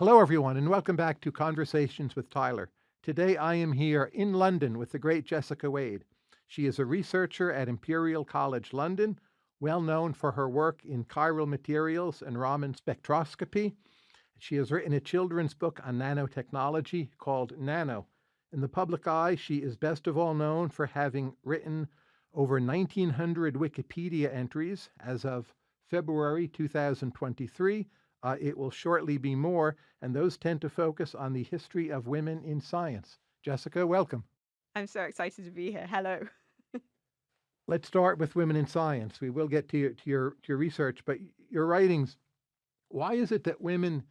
Hello, everyone, and welcome back to Conversations with Tyler. Today I am here in London with the great Jessica Wade. She is a researcher at Imperial College London, well known for her work in chiral materials and Raman spectroscopy. She has written a children's book on nanotechnology called Nano. In the public eye, she is best of all known for having written over 1,900 Wikipedia entries as of February 2023 uh, it will shortly be more, and those tend to focus on the history of women in science. Jessica, welcome. I'm so excited to be here. Hello. Let's start with women in science. We will get to your, to your, to your research, but your writings. Why is it that women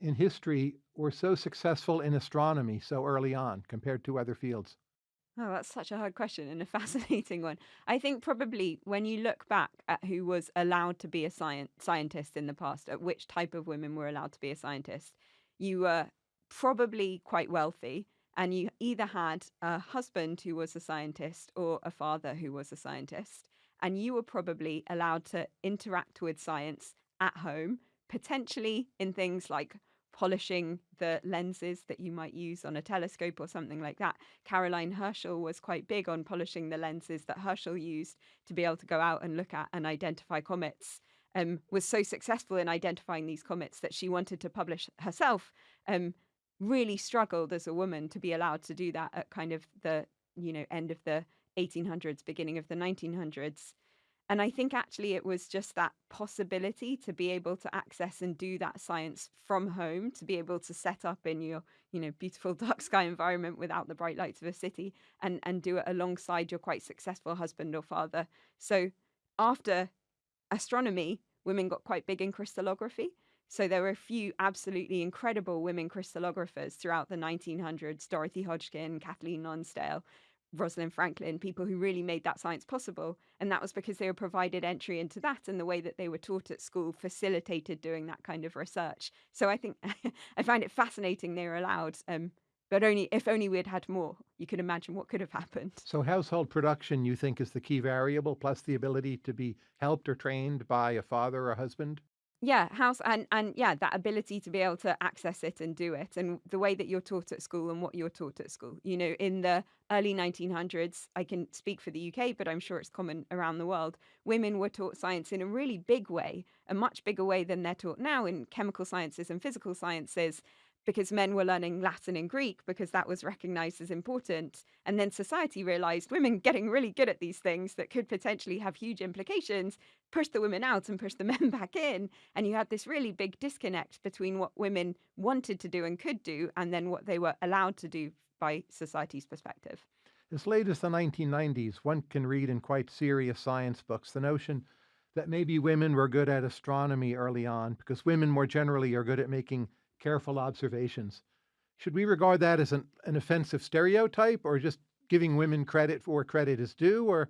in history were so successful in astronomy so early on compared to other fields? Oh, that's such a hard question and a fascinating one. I think probably when you look back at who was allowed to be a science scientist in the past, at which type of women were allowed to be a scientist, you were probably quite wealthy and you either had a husband who was a scientist or a father who was a scientist, and you were probably allowed to interact with science at home, potentially in things like polishing the lenses that you might use on a telescope or something like that. Caroline Herschel was quite big on polishing the lenses that Herschel used to be able to go out and look at and identify comets. Um, was so successful in identifying these comets that she wanted to publish herself. Um, really struggled as a woman to be allowed to do that at kind of the you know end of the 1800s, beginning of the 1900s. And I think actually it was just that possibility to be able to access and do that science from home, to be able to set up in your, you know, beautiful dark sky environment without the bright lights of a city and and do it alongside your quite successful husband or father. So after astronomy, women got quite big in crystallography. So there were a few absolutely incredible women crystallographers throughout the 1900s, Dorothy Hodgkin, Kathleen Lonsdale, Rosalind Franklin, people who really made that science possible. And that was because they were provided entry into that and the way that they were taught at school facilitated doing that kind of research. So I think I find it fascinating they were allowed. Um, but only if only we'd had more, you could imagine what could have happened. So household production, you think, is the key variable, plus the ability to be helped or trained by a father or a husband? Yeah, house and and yeah, that ability to be able to access it and do it, and the way that you're taught at school and what you're taught at school. You know, in the early 1900s, I can speak for the UK, but I'm sure it's common around the world. Women were taught science in a really big way, a much bigger way than they're taught now in chemical sciences and physical sciences because men were learning Latin and Greek because that was recognized as important. And then society realized women getting really good at these things that could potentially have huge implications, push the women out and push the men back in. And you had this really big disconnect between what women wanted to do and could do and then what they were allowed to do by society's perspective. As late as the 1990s, one can read in quite serious science books the notion that maybe women were good at astronomy early on because women more generally are good at making careful observations. Should we regard that as an, an offensive stereotype or just giving women credit for where credit is due or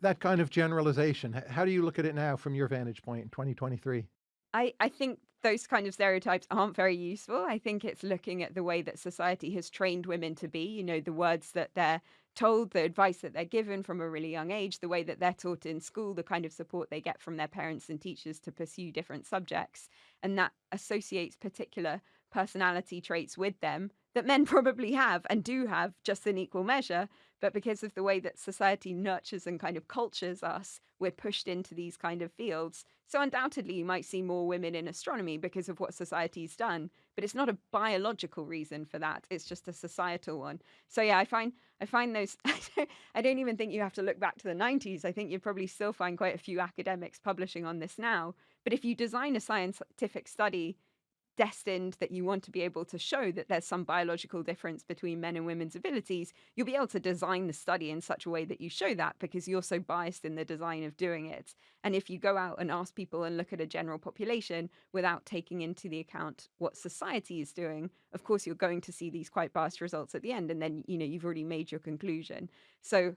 that kind of generalization? How do you look at it now from your vantage point in 2023? I, I think those kind of stereotypes aren't very useful. I think it's looking at the way that society has trained women to be, you know, the words that they're told, the advice that they're given from a really young age, the way that they're taught in school, the kind of support they get from their parents and teachers to pursue different subjects. And that associates particular personality traits with them that men probably have and do have just in equal measure. But because of the way that society nurtures and kind of cultures us, we're pushed into these kind of fields. So undoubtedly, you might see more women in astronomy because of what society's done. But it's not a biological reason for that. It's just a societal one. So yeah, I find I find those. I don't even think you have to look back to the 90s. I think you probably still find quite a few academics publishing on this now. But if you design a scientific study destined that you want to be able to show that there's some biological difference between men and women's abilities, you'll be able to design the study in such a way that you show that because you're so biased in the design of doing it. And if you go out and ask people and look at a general population without taking into the account what society is doing, of course you're going to see these quite biased results at the end and then you know you've already made your conclusion. So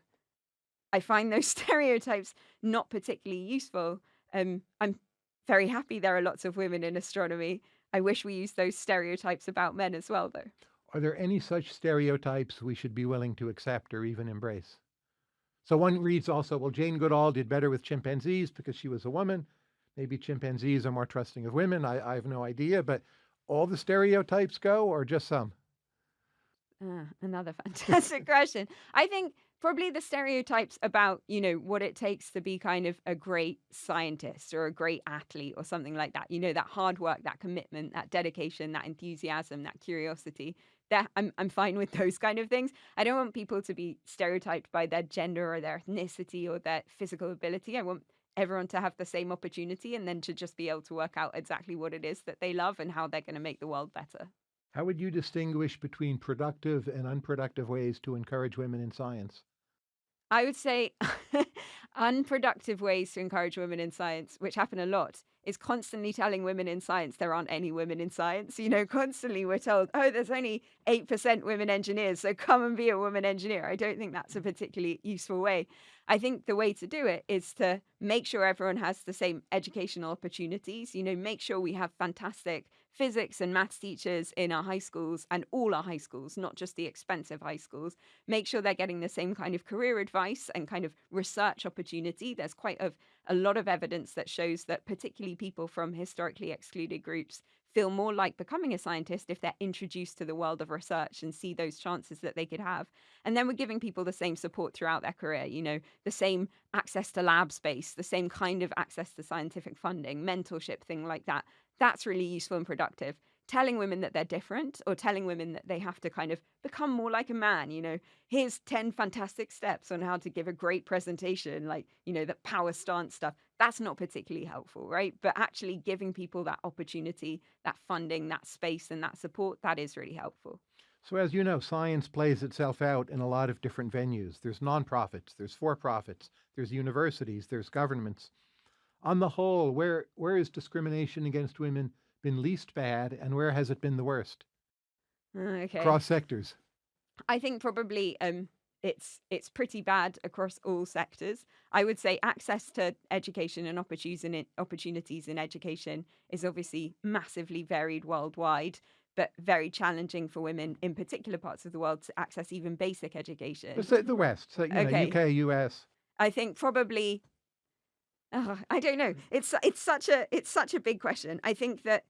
I find those stereotypes not particularly useful. Um, I'm very happy there are lots of women in astronomy I wish we used those stereotypes about men as well, though. Are there any such stereotypes we should be willing to accept or even embrace? So one reads also, well, Jane Goodall did better with chimpanzees because she was a woman. Maybe chimpanzees are more trusting of women. I, I have no idea. But all the stereotypes go or just some? Uh, another fantastic question. I think probably the stereotypes about, you know, what it takes to be kind of a great scientist or a great athlete or something like that. You know, that hard work, that commitment, that dedication, that enthusiasm, that curiosity. That I'm I'm fine with those kind of things. I don't want people to be stereotyped by their gender or their ethnicity or their physical ability. I want everyone to have the same opportunity and then to just be able to work out exactly what it is that they love and how they're going to make the world better. How would you distinguish between productive and unproductive ways to encourage women in science? I would say unproductive ways to encourage women in science, which happen a lot, is constantly telling women in science there aren't any women in science. You know, constantly we're told, oh, there's only 8% women engineers, so come and be a woman engineer. I don't think that's a particularly useful way. I think the way to do it is to make sure everyone has the same educational opportunities, you know, make sure we have fantastic physics and maths teachers in our high schools and all our high schools, not just the expensive high schools. Make sure they're getting the same kind of career advice and kind of research opportunity. There's quite a, a lot of evidence that shows that particularly people from historically excluded groups feel more like becoming a scientist if they're introduced to the world of research and see those chances that they could have. And then we're giving people the same support throughout their career, you know, the same access to lab space, the same kind of access to scientific funding, mentorship, thing like that. That's really useful and productive. Telling women that they're different or telling women that they have to kind of become more like a man, you know, here's 10 fantastic steps on how to give a great presentation, like, you know, the power stance stuff. That's not particularly helpful, right? But actually giving people that opportunity, that funding, that space, and that support, that is really helpful. So, as you know, science plays itself out in a lot of different venues. There's nonprofits, there's for profits, there's universities, there's governments. On the whole, where where is discrimination against women been least bad, and where has it been the worst? Uh, Okay. Across sectors. I think probably um, it's it's pretty bad across all sectors. I would say access to education and opportunities in education is obviously massively varied worldwide, but very challenging for women in particular parts of the world to access even basic education. Let's the West, so, you know, UK, US. I think probably Oh, I don't know. Mm. It's it's such a it's such a big question. I think that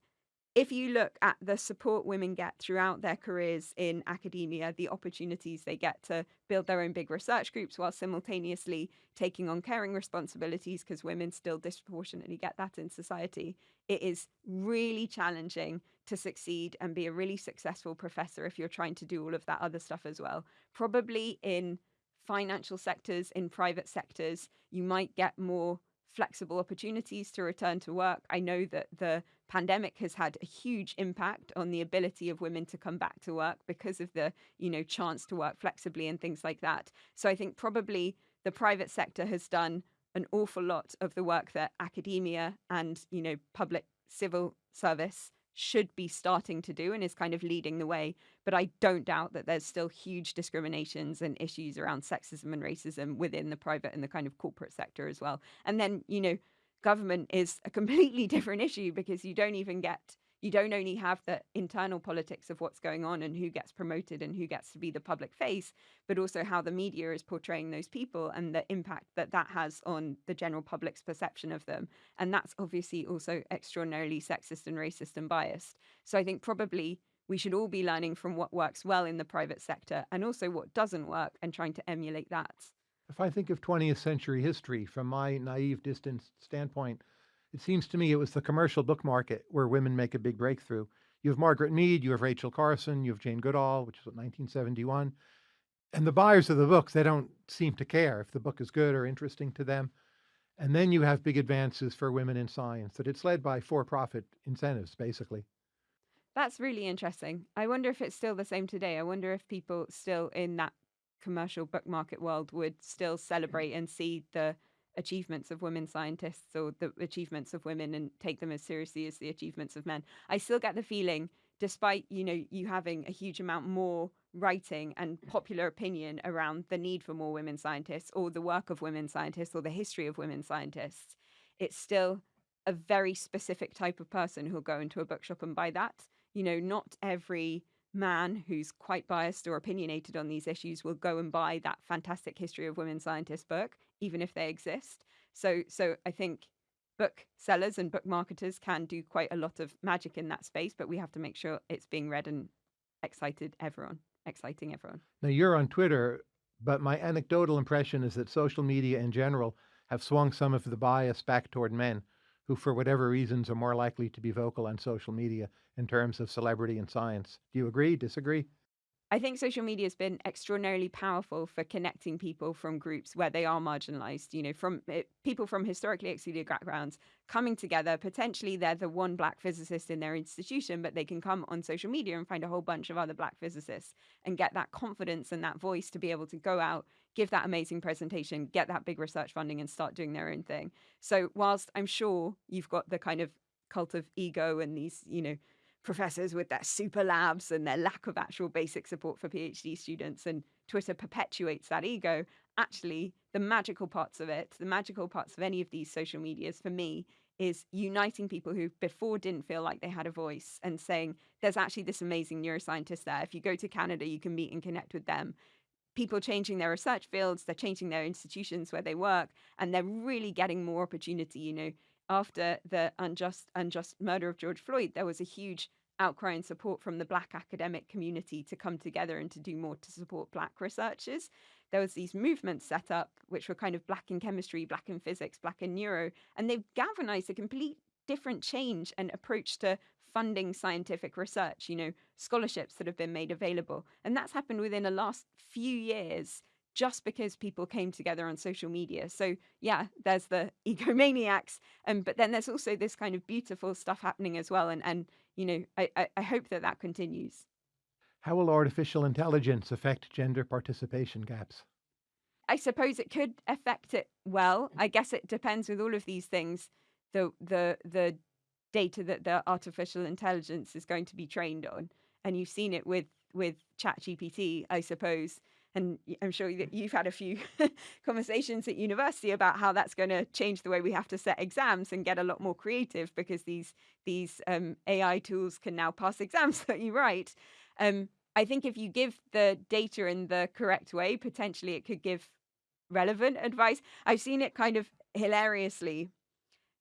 if you look at the support women get throughout their careers in academia, the opportunities they get to build their own big research groups while simultaneously taking on caring responsibilities, because women still disproportionately get that in society, it is really challenging to succeed and be a really successful professor if you're trying to do all of that other stuff as well. Probably in financial sectors, in private sectors, you might get more flexible opportunities to return to work. I know that the pandemic has had a huge impact on the ability of women to come back to work because of the, you know, chance to work flexibly and things like that. So I think probably the private sector has done an awful lot of the work that academia and, you know, public civil service should be starting to do and is kind of leading the way. But I don't doubt that there's still huge discriminations and issues around sexism and racism within the private and the kind of corporate sector as well. And then, you know, government is a completely different issue because you don't even get you don't only have the internal politics of what's going on and who gets promoted and who gets to be the public face, but also how the media is portraying those people and the impact that that has on the general public's perception of them. And that's obviously also extraordinarily sexist and racist and biased. So I think probably we should all be learning from what works well in the private sector and also what doesn't work and trying to emulate that. If I think of 20th century history from my naive, distant standpoint, it seems to me it was the commercial book market where women make a big breakthrough. You have Margaret Mead, you have Rachel Carson, you have Jane Goodall, which was what, 1971. And the buyers of the books, they don't seem to care if the book is good or interesting to them. And then you have big advances for women in science, that it's led by for profit incentives, basically. That's really interesting. I wonder if it's still the same today. I wonder if people still in that commercial book market world would still mm. celebrate and see the achievements of women scientists or the achievements of women and take them as seriously as the achievements of men. I still get the feeling, despite you know you having a huge amount more writing and popular opinion around the need for more women scientists or the work of women scientists or the history of women scientists, it's still a very specific type of person who'll go into a bookshop and buy that. You know, not every man who's quite biased or opinionated on these issues will go and buy that fantastic history of women scientists book even if they exist so so i think book sellers and book marketers can do quite a lot of magic in that space, but we have to make sure it's being read and excited everyone, exciting everyone. Now, you're on Twitter, but my anecdotal impression is that social media in general have swung some of the bias back toward men who, for whatever reasons, are more likely to be vocal on social media in terms of celebrity and science. Do you agree, disagree? I think social media has been extraordinarily powerful for connecting people from groups where they are marginalized, you know, from eh, people from historically excluded backgrounds coming together. Potentially, they're the one black physicist in their institution, but they can come on social media and find a whole bunch of other black physicists and get that confidence and that voice to be able to go out, give that amazing presentation, get that big research funding, and start doing their own thing. So, whilst I'm sure you've got the kind of cult of ego and these, you know, professors with their super labs and their lack of actual basic support for PhD students, and Twitter perpetuates that ego. Actually, the magical parts of it, the magical parts of any of these social medias for me is uniting people who before didn't feel like they had a voice and saying, there's actually this amazing neuroscientist there. If you go to Canada, you can meet and connect with them. People changing their research fields, they're changing their institutions where they work, and they're really getting more opportunity. You know, after the unjust unjust murder of George Floyd, there was a huge outcry and support from the black academic community to come together and to do more to support black researchers there was these movements set up which were kind of black in chemistry black in physics black in neuro and they've galvanized a complete different change and approach to funding scientific research you know scholarships that have been made available and that's happened within the last few years just because people came together on social media. So yeah, there's the egomaniacs, um, but then there's also this kind of beautiful stuff happening as well. And and you know, I I, I hope that that continues. How will artificial intelligence affect gender participation gaps? I suppose it could affect it well. Mm. I guess it depends with all of these things. The the the data that the artificial intelligence is going to be trained on, and you've seen it with with ChatGPT, I suppose and I'm sure that you've had a few conversations at university about how that's going to change the way we have to set exams and get a lot more creative because these these um, AI tools can now pass exams that you write. Um, I think if you give the data in the correct way, potentially it could give relevant advice. I've seen it kind of hilariously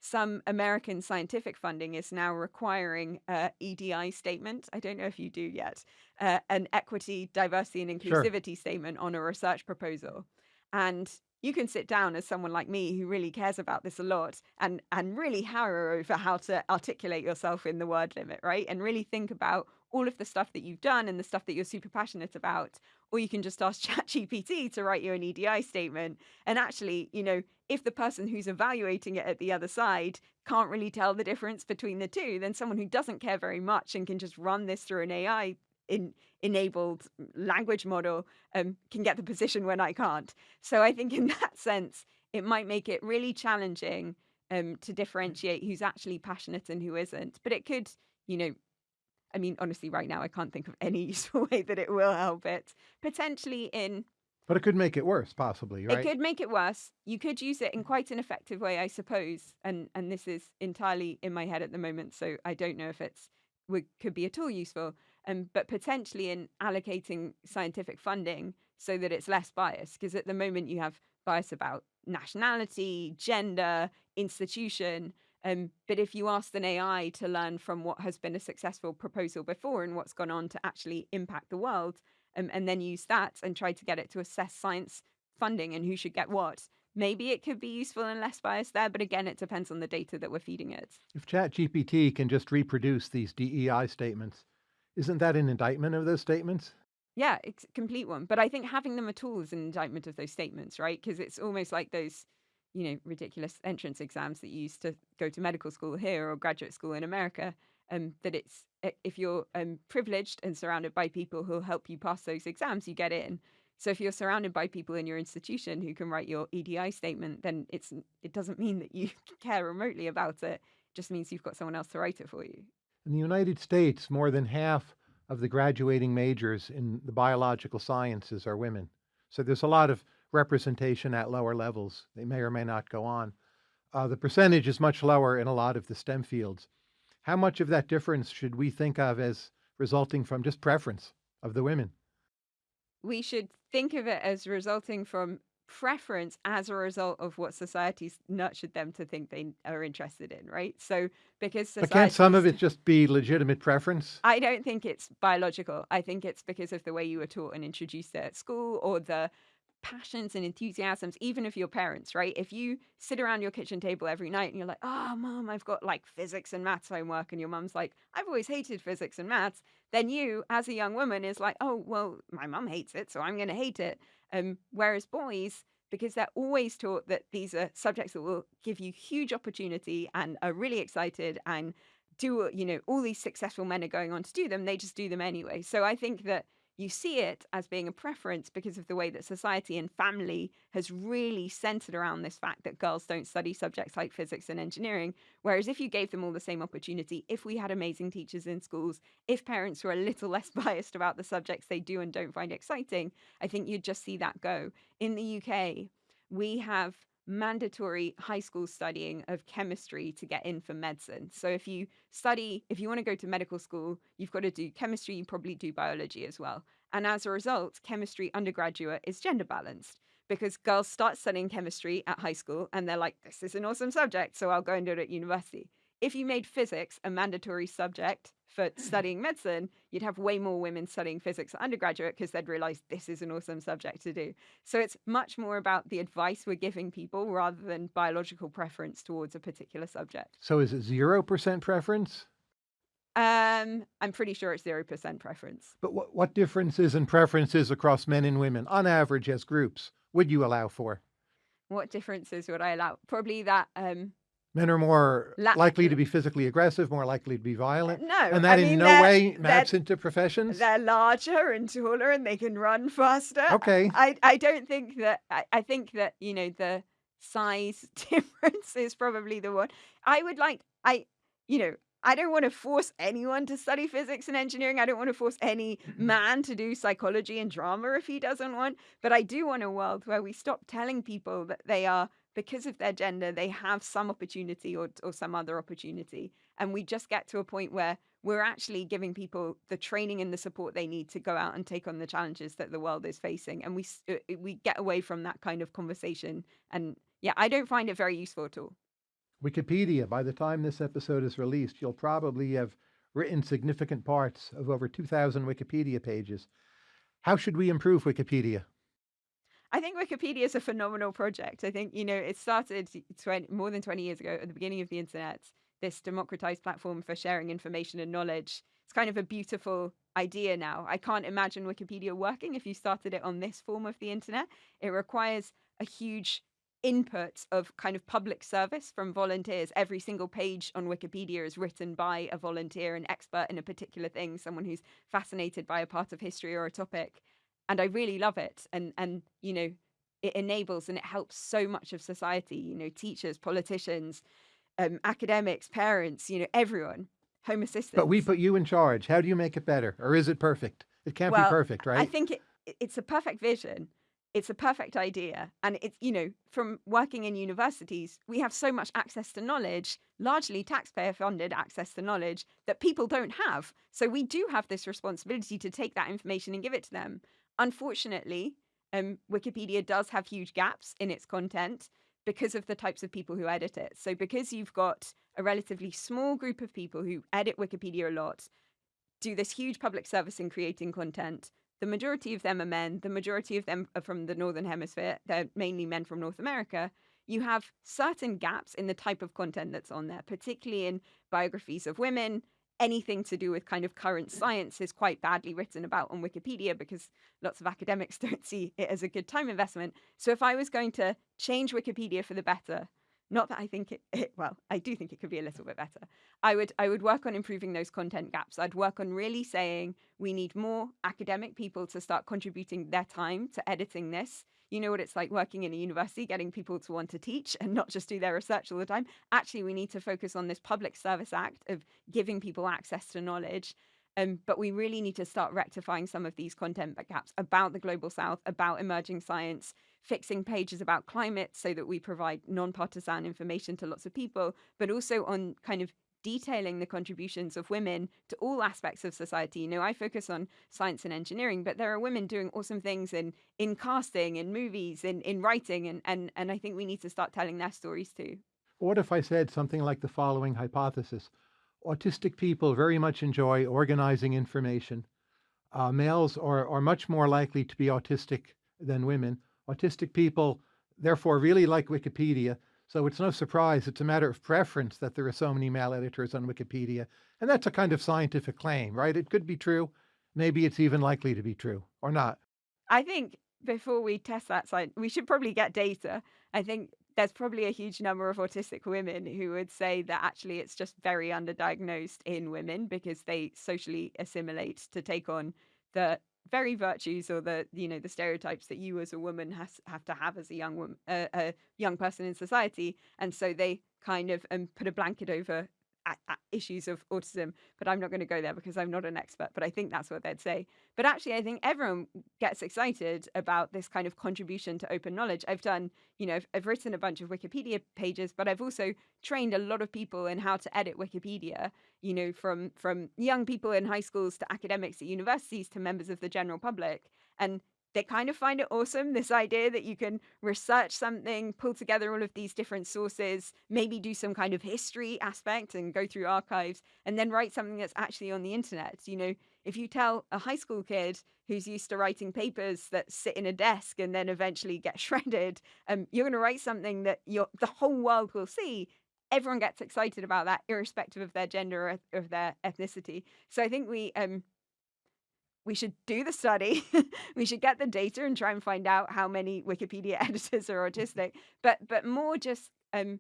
some American scientific funding is now requiring a EDI statement. I don't know if you do yet, uh, an equity, diversity, and Sure. inclusivity statement on a research proposal. And you can sit down as someone like me who really cares about this a lot and and really harrow over how to articulate yourself in the word limit, right? And really think about all of the stuff that you've done and the stuff that you're super passionate about. Or you can just ask ChatGPT to write you an EDI statement. And actually, you know, if the person who's evaluating it at the other side can't really tell the difference between the two, then someone who doesn't care very much and can just run this through an AI in, enabled language model um, can get the position when I can't. So I think in that sense, it might make it really challenging um, to differentiate who's actually passionate and who isn't. But it could, you know, I mean, honestly, right now I can't think of any useful way that it will help it. Potentially in But it could make it worse, possibly, it could make it worse. You could use it in quite an effective way, I suppose. And and this is entirely in my head at the moment, so I don't know if it's would could be at all useful. Um, but potentially in allocating scientific funding so that it's less biased, because at the moment you have bias about nationality, gender, institution. Um, but if you asked an AI to learn from what has been a successful proposal before and what's gone on to actually impact the world, um, and then use that and try to get it to assess science funding and who should get what, maybe it could be useful and less biased there. But again, it depends on the data that we're feeding it. If ChatGPT can just reproduce these DEI statements, isn't that an indictment of those statements? Yeah, it's a complete one. But I think having them at all is an indictment of those statements, right? Because it's almost like those, you know, ridiculous entrance exams that you used to go to medical school here or graduate school in America. Um, that it's if you're um, privileged and surrounded by people who'll help you pass those exams, you get in. So if you're surrounded by people in your institution who can write your EDI statement, then it's it doesn't mean that you care remotely about it. It just means you've got someone else to write it for you. In the United States, more than half of the graduating majors in the biological sciences are women. So there's a lot of representation at lower levels. They may or may not go on. Uh, the percentage is much lower in a lot of the STEM fields. How much of that difference should we think of as resulting from just preference of the women? we should think of it as resulting from preference as a result of what society's nurtured them to think they are interested in, right? So because But can't some of it just be legitimate preference? I don't think it's biological. I think it's because of the way you were taught and introduced at school or the passions and enthusiasms, even of your parents, right? If you sit around your kitchen table every night and you're like, oh, mom, I've got like physics and maths homework, and your mum's like, I've always hated physics and maths, then you, as a young woman, is like, oh, well, my mum hates it, so I'm going to hate it. Um, whereas boys, because they're always taught that these are subjects that will give you huge opportunity and are really excited and do, you know, all these successful men are going on to do them, they just do them anyway. So I think that you see it as being a preference because of the way that society and family has really centered around this fact that girls don't study subjects like physics and engineering. Whereas if you gave them all the same opportunity, if we had amazing teachers in schools, if parents were a little less biased about the subjects they do and don't find exciting, I think you'd just see that go. In the UK, we have mandatory high school studying of chemistry to get in for medicine. So if you study, if you want to go to medical school, you've got to do chemistry, you probably do biology as well. And as a result, chemistry undergraduate is gender balanced because girls start studying chemistry at high school and they're like, this is an awesome subject, so I'll go and do it at university. If you made physics a mandatory subject for studying medicine, you'd have way more women studying physics at undergraduate because they'd realize this is an awesome subject to do. So it's much more about the advice we're giving people rather than biological preference towards a particular subject. So is it 0% preference? Um, I'm pretty sure it's 0% preference. But what, what differences and preferences across men and women, on average as groups, would you allow for? What differences would I allow? Probably that um, Men are more La- likely to be physically aggressive, more likely to be violent. no, And I that in no way maps into professions? They're larger and taller and they can run faster. Okay. I, I don't think that I, I think that, you know, the size difference is probably the one. I would like I you know, I don't want to force anyone to study physics and engineering. I don't want to force any mm-hmm. man to do psychology and drama if he doesn't want. But I do want a world where we stop telling people that they are, because of their gender, they have some opportunity or, or some other opportunity. And we just get to a point where we're actually giving people the training and the support they need to go out and take on the challenges that the world is facing. And we uh, uh, we get away from that kind of conversation. And yeah, I don't find it very useful at all. Wikipedia, by the time this episode is released, you'll probably have written significant parts of over 2,000 Wikipedia pages. How should we improve Wikipedia? I think Wikipedia is a phenomenal project. I think, you know, it started 20, more than 20 years ago at the beginning of the internet, this democratized platform for sharing information and knowledge. It's kind of a beautiful idea now. I can't imagine Wikipedia working if you started it on this form of the internet. It requires a huge input of kind of public service from volunteers. Every single page on Wikipedia is written by a volunteer, an expert in a particular thing, someone who's fascinated by a part of history or a topic. And I really love it. And and you know, it enables and it helps so much of society, you know, teachers, politicians, um, academics, parents, you know, everyone, home assistants. But we put you in charge. How do you make it better? Or is it perfect? It can't be perfect, right? I think it, it- it's a perfect vision. It's a perfect idea. And it's, you know, from working in universities, we have so much access to knowledge, largely taxpayer funded access to knowledge that people don't have. So we do have this responsibility to take that information and give it to them. Unfortunately, um, Wikipedia does have huge gaps in its content because of the types of people who edit it. So because you've got a relatively small group of people who edit Wikipedia a lot, do this huge public service in creating content. The majority of them are men. The majority of them are from the Northern Hemisphere. They're mainly men from North America. You have certain gaps in the type of content that's on there, particularly in biographies of women. Anything to do with kind of current science is quite badly written about on Wikipedia because lots of academics don't see it as a good time investment. So if I was going to change Wikipedia for the better, not that I think it, it well, I do think it could be a little bit better. I would I would work on improving those content gaps. I'd work on really saying we need more academic people to start contributing their time to editing this. You know what it's like working in a university, getting people to want to teach and not just do their research all the time. Actually, we need to focus on this public service act of giving people access to knowledge. Um, but we really need to start rectifying some of these content gaps about the global south, about emerging science, fixing pages about climate so that we provide non partisan information to lots of people, but also on kind of detailing the contributions of women to all aspects of society. You know, I focus on science and engineering, but there are women doing awesome things in in casting, in movies, in in writing, and and and I think we need to start telling their stories too. What if I said something like the following hypothesis? Autistic people very much enjoy organizing information. Uh, males are, are much more likely to be autistic than women. Autistic people, therefore, really like Wikipedia. So it's no surprise, it's a matter of preference that there are so many male editors on Wikipedia. And that's a kind of scientific claim, right? It could be true. Maybe it's even likely to be true or not. I think before we test that side, we should probably get data. I think there's probably a huge number of autistic women who would say that actually it's just very underdiagnosed in women because they socially assimilate to take on the very virtues or the you know the stereotypes that you as a woman has have to have as a young woman uh, a young person in society. And so they kind of um, put a blanket over issues of autism, but I'm not going to go there because I'm not an expert, but I think that's what they'd say. But actually, I think everyone gets excited about this kind of contribution to open knowledge. I've done, you know, I've, written a bunch of Wikipedia pages, but I've also trained a lot of people in how to edit Wikipedia, you know, from from young people in high schools to academics at universities to members of the general public. And they kind of find it awesome this idea that you can research something, pull together all of these different sources, maybe do some kind of history aspect and go through archives, and then write something that's actually on the internet. You know, if you tell a high school kid who's used to writing papers that sit in a desk and then eventually get shredded, um, you're going to write something that the whole world will see. Everyone gets excited about that, irrespective of their gender or of their ethnicity. So I think we um, we should do the study. we should get the data and try and find out how many Wikipedia editors are autistic. But but more just um,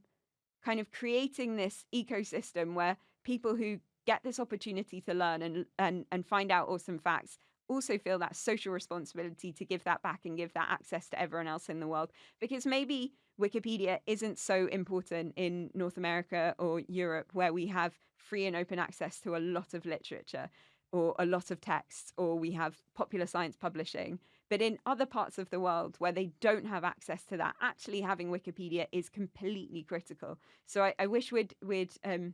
kind of creating this ecosystem where people who get this opportunity to learn and and and find out awesome facts also feel that social responsibility to give that back and give that access to everyone else in the world because maybe Wikipedia isn't so important in North America or Europe where we have free and open access to a lot of literature or a lot of texts, or we have popular science publishing. But in other parts of the world where they don't have access to that, actually having Wikipedia is completely critical. So I, I wish we'd we'd um,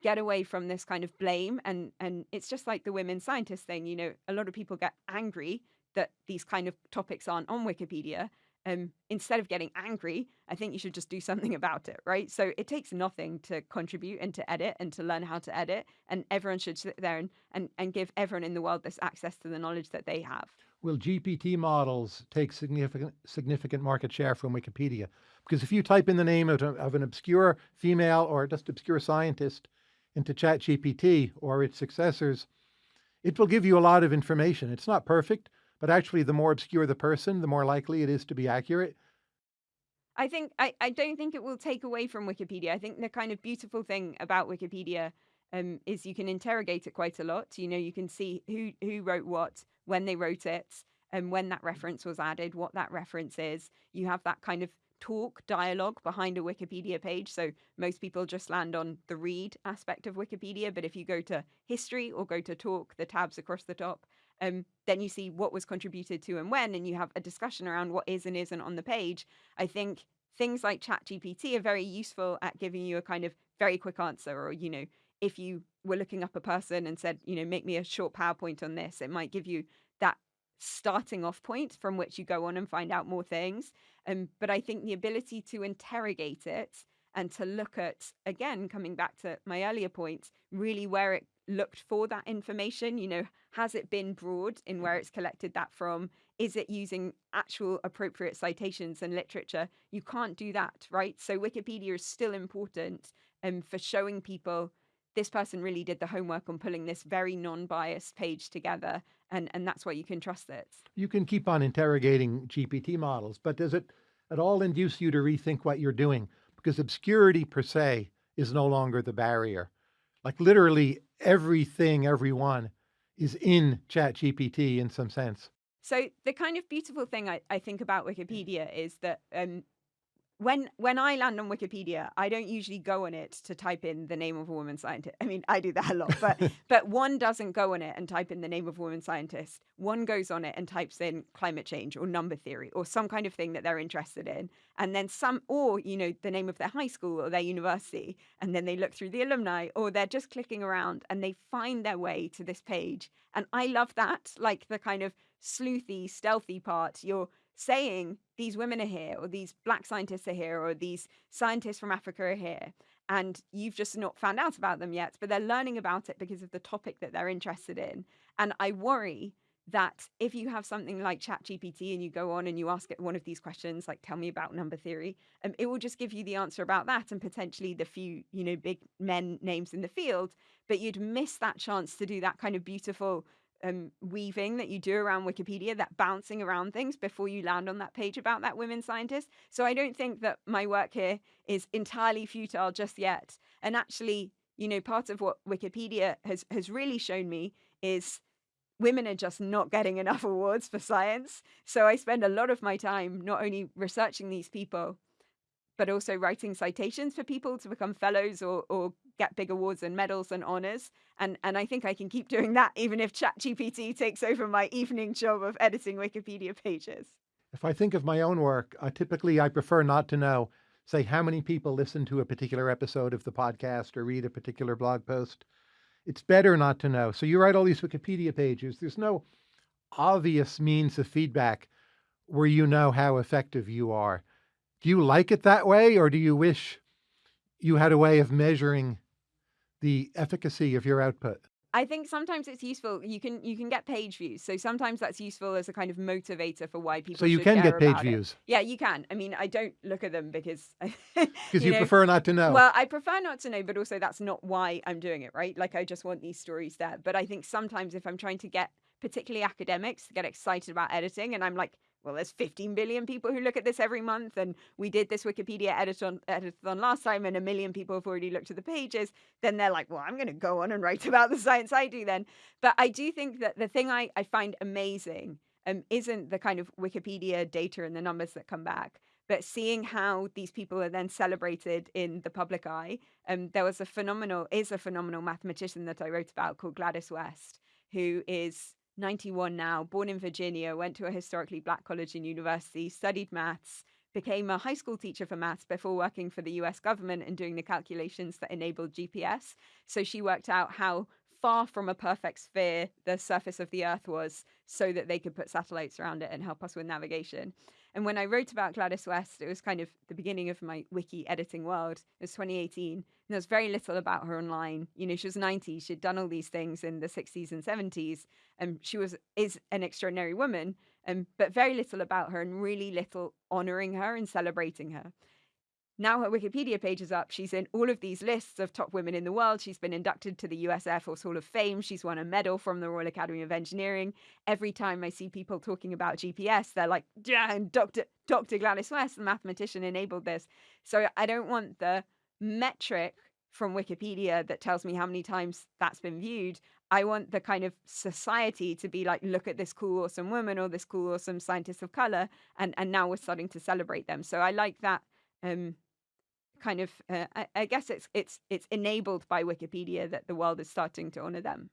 get away from this kind of blame and and it's just like the women scientists thing. You know, a lot of people get angry that these kind of topics aren't on Wikipedia, um, instead of getting angry, I think you should just do something about it, right? So it takes nothing to contribute and to edit and to learn how to edit, and everyone should sit there and, and, and give everyone in the world this access to the knowledge that they have. Will GPT models take significant significant market share from Wikipedia? Because if you type in the name of, of an obscure female or just obscure scientist into ChatGPT or its successors, it will give you a lot of information. It's not perfect, but actually, the more obscure the person, the more likely it is to be accurate. I think I, I don't think it will take away from Wikipedia. I think the kind of beautiful thing about Wikipedia um, is you can interrogate it quite a lot. You know, you can see who who wrote what, when they wrote it, and when that reference was added, what that reference is. You have that kind of talk dialogue behind a Wikipedia page. So most people just land on the read aspect of Wikipedia, but if you go to history or go to talk, the tabs across the top, um, then you see what was contributed to and when, and you have a discussion around what is and isn't on the page. I think things like ChatGPT are very useful at giving you a kind of very quick answer, or you know, if you were looking up a person and said, you know, make me a short PowerPoint on this, it might give you that starting off point from which you go on and find out more things. Um, but I think the ability to interrogate it and to look at, again, coming back to my earlier point, really where it looked for that information, you know, has it been broad in where it's collected that from? Is it using actual appropriate citations and literature? You can't do that, right? So Wikipedia is still important um, for showing people this person really did the homework on pulling this very non-biased page together and and that's why you can trust it You can keep on interrogating GPT models, but does it at all induce you to rethink what you're doing? Because obscurity per se is no longer the barrier. Like literally everything, everyone is in ChatGPT in some sense. so the kind of beautiful thing I, I think about wikipedia is that um, when when I land on Wikipedia, I don't usually go on it to type in the name of a woman scientist. I mean, I do that a lot, but but one doesn't go on it and type in the name of a woman scientist. One goes on it and types in climate change or number theory or some kind of thing that they're interested in, and then some or you know the name of their high school or their university, and then they look through the alumni or they're just clicking around and they find their way to this page. And I love that, like the kind of sleuthy, stealthy part. You're saying these women are here, or these black scientists are here, or these scientists from Africa are here, and you've just not found out about them yet, but they're learning about it because of the topic that they're interested in. And I worry that if you have something like ChatGPT and you go on and you ask it one of these questions, like tell me about number theory, um, it will just give you the answer about that and potentially the few, you know, big men names in the field. But you'd miss that chance to do that kind of beautiful um, weaving that you do around Wikipedia, that bouncing around things before you land on that page about that women scientist. So I don't think that my work here is entirely futile just yet. And actually, you know, part of what Wikipedia has has really shown me is women are just not getting enough awards for science. So I spend a lot of my time not only researching these people, but also writing citations for people to become fellows or, or get big awards and medals and honors. And, and I think I can keep doing that even if ChatGPT takes over my evening job of editing Wikipedia pages. If I think of my own work, uh, typically I prefer not to know, say, how many people listen to a particular episode of the podcast or read a particular blog post. It's better not to know. So you write all these Wikipedia pages. There's no obvious means of feedback where you know how effective you are. Do you like it that way, or do you wish you had a way of measuring the efficacy of your output? I think sometimes it's useful. You can you can get page views, so sometimes that's useful as a kind of motivator for why people. So you can get page about it. views Yeah, you can. I mean, I don't look at them because because you you know. prefer not to know. Well, I prefer not to know, but also that's not why I'm doing it, right? Like I just want these stories there. But I think sometimes if I'm trying to get particularly academics to get excited about editing, and I'm like, well, there's 15 billion people who look at this every month, and we did this Wikipedia edit-on, editathon last time, and a million people have already looked at the pages. Then they're like, well, I'm going to go on and write about the science I do then. But I do think that the thing I, I find amazing um, isn't the kind of Wikipedia data and the numbers that come back, but seeing how these people are then celebrated in the public eye. Um, there was a phenomenal, is a phenomenal mathematician that I wrote about called Gladys West, who is 91 now, born in Virginia, went to a historically black college and university, studied maths, became a high school teacher for maths before working for the US government and doing the calculations that enabled GPS. So she worked out how far from a perfect sphere the surface of the Earth was so that they could put satellites around it and help us with navigation. And when I wrote about Gladys West, it was kind of the beginning of my wiki editing world. It was 2018. And there was very little about her online. You know, she was 90. She'd done all these things in the 60s and 70s. And she was is an extraordinary woman, um, but very little about her and really little honoring her and celebrating her. Now her Wikipedia page is up. She's in all of these lists of top women in the world. She's been inducted to the US Air Force Hall of Fame. She's won a medal from the Royal Academy of Engineering. Every time I see people talking about GPS, they're like, yeah, and Dr. Dr. Gladys West, the mathematician, enabled this. So I don't want the metric from Wikipedia that tells me how many times that's been viewed. I want the kind of society to be like, look at this cool, awesome woman or this cool, awesome scientist of color. And, and now we're starting to celebrate them. So I like that um, kind of uh, I, I guess it's it's it's enabled by Wikipedia that the world is starting to honor them.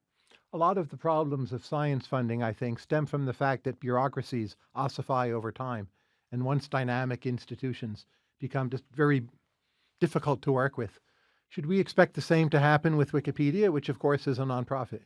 A lot of the problems of science funding, I think, stem from the fact that bureaucracies ossify over time. And once dynamic institutions become just very difficult to work with. Should we expect the same to happen with Wikipedia, which of course is a nonprofit?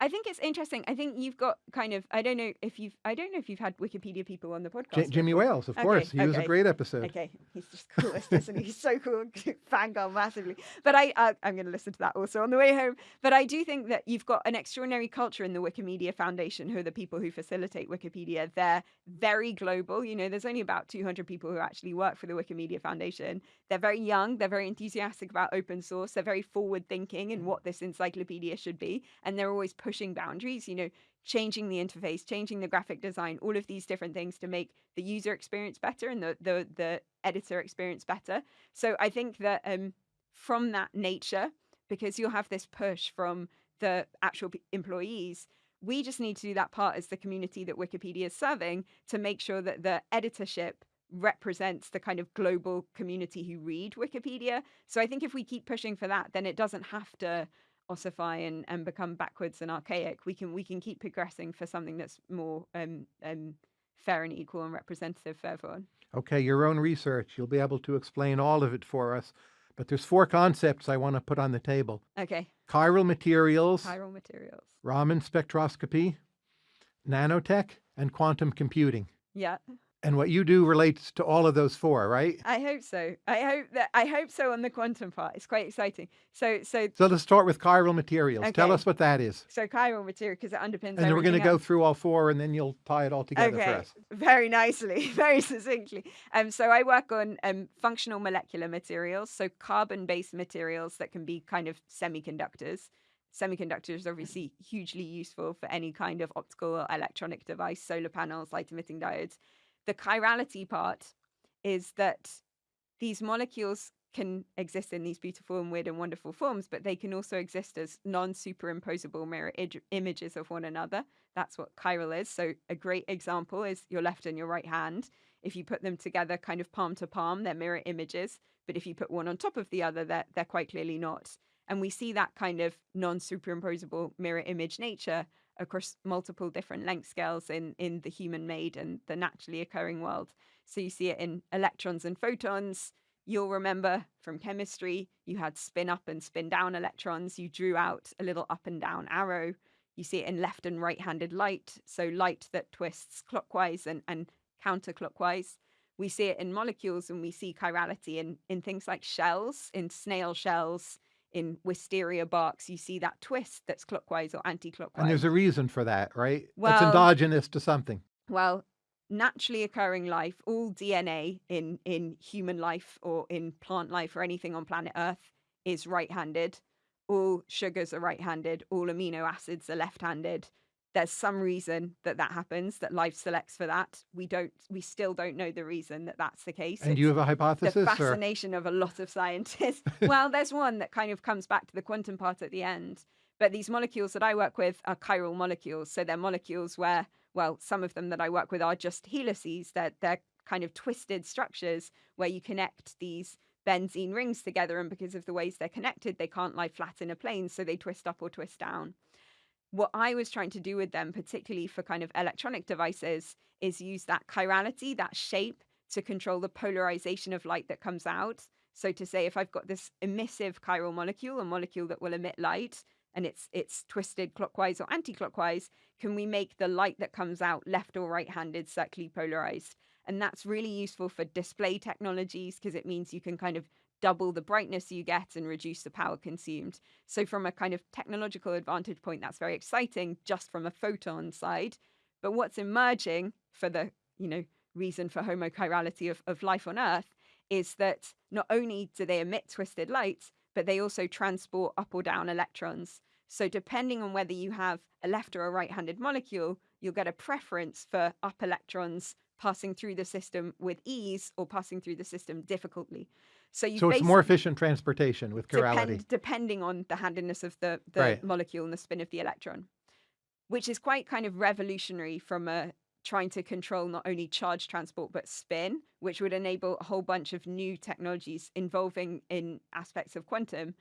I think it's interesting. I think you've got kind of I don't know if you've I don't know if you've had Wikipedia people on the J- podcast. Jimmy. Wales, of Okay, course. He was a great episode. Okay, he's just coolest, isn't he? He's so cool, fangirl massively. But I, uh, I'm going to listen to that also on the way home. But I do think that you've got an extraordinary culture in the Wikimedia Foundation, who are the people who facilitate Wikipedia. They're very global. You know, there's only about 200 people who actually work for the Wikimedia Foundation. They're very young. They're very enthusiastic about open source. They're very forward thinking in what this encyclopedia should be, and they're always pushing boundaries. You know, changing the interface, changing the graphic design, all of these different things to make the user experience better and the the, the editor experience better. So I think that um, from that nature, because you'll have this push from the actual employees, we just need to do that part as the community that Wikipedia is serving to make sure that the editorship represents the kind of global community who read Wikipedia. So I think if we keep pushing for that, then it doesn't have to ossify and, and become backwards and archaic. We can we can keep progressing for something that's more um, um, fair and equal and representative for everyone. Okay, your own research. You'll be able to explain all of it for us. But there's four concepts I want to put on the table. Okay. Chiral materials, Chiral materials. Raman spectroscopy, nanotech, and quantum computing. Yeah. And what you do relates to all of those four, right? I hope so. I hope that I hope so on the quantum part. It's quite exciting. So so So let's start with chiral materials. Tell us what that is. so chiral material because it underpins And then we're going to go through all four and then you'll tie it all together Okay, for us. very nicely, very succinctly. Um, so I work on um, functional molecular materials, so carbon-based materials that can be kind of semiconductors. Semiconductors are obviously hugely useful for any kind of optical or electronic device, solar panels, light-emitting diodes. The chirality part is that these molecules can exist in these beautiful and weird and wonderful forms, but they can also exist as non-superimposable mirror ig- images of one another. That's what chiral is. So a great example is your left and your right hand. If you put them together kind of palm to palm, they're mirror images. But if you put one on top of the other, they're, they're quite clearly not. And we see that kind of non-superimposable mirror image nature across multiple different length scales in, in the human made and the naturally occurring world. So you see it in electrons and photons. You'll remember from chemistry, you had spin up and spin down electrons. You drew out a little up and down arrow. You see it in left and right handed light. So light that twists clockwise and, and counterclockwise. We see it in molecules and we see chirality in, in things like shells, in snail shells, in wisteria barks. You see that twist that's clockwise or anti clockwise. And there's a reason for that, right? it's Well- endogenous to something. Well, naturally occurring life, all DNA in in human life or in plant life or anything on planet Earth is right-handed. All sugars are right-handed. All amino acids are left-handed. There's some reason that that happens. That life selects for that. We don't. We still don't know the reason that that's the case. And you have a the hypothesis? or? fascination of a lot of scientists. well, there's one that kind of comes back to the quantum part at the end. But these molecules that I work with are chiral molecules. So they're molecules where, well, some of them that I work with are just helices. They're, they're kind of twisted structures where you connect these benzene rings together. And because of the ways they're connected, they can't lie flat in a plane. So they twist up or twist down. What I was trying to do with them, particularly for kind of electronic devices, is use that chirality, that shape, to control the polarization of light that comes out. So to say, if I've got this emissive chiral molecule, a molecule that will emit light, and it's it's twisted clockwise or anti-clockwise, can we make the light that comes out left or right-handed circularly polarized? And that's really useful for display technologies because it means you can kind of double the brightness you get and reduce the power consumed. So from a kind of technological advantage point, that's very exciting just from a photon side. But what's emerging for the, you know, reason for homochirality of, of life on Earth is that not only do they emit twisted light, but they also transport up or down electrons. So depending on whether you have a left or a right-handed molecule, you'll get a preference for up electrons passing through the system with ease or passing through the system difficultly. So you So it's more efficient transportation with chirality. depend, depending on the handedness of the, the Right. molecule and the spin of the electron, which is quite kind of revolutionary from a trying to control not only charge transport but spin, which would enable a whole bunch of new technologies involving in aspects of quantum.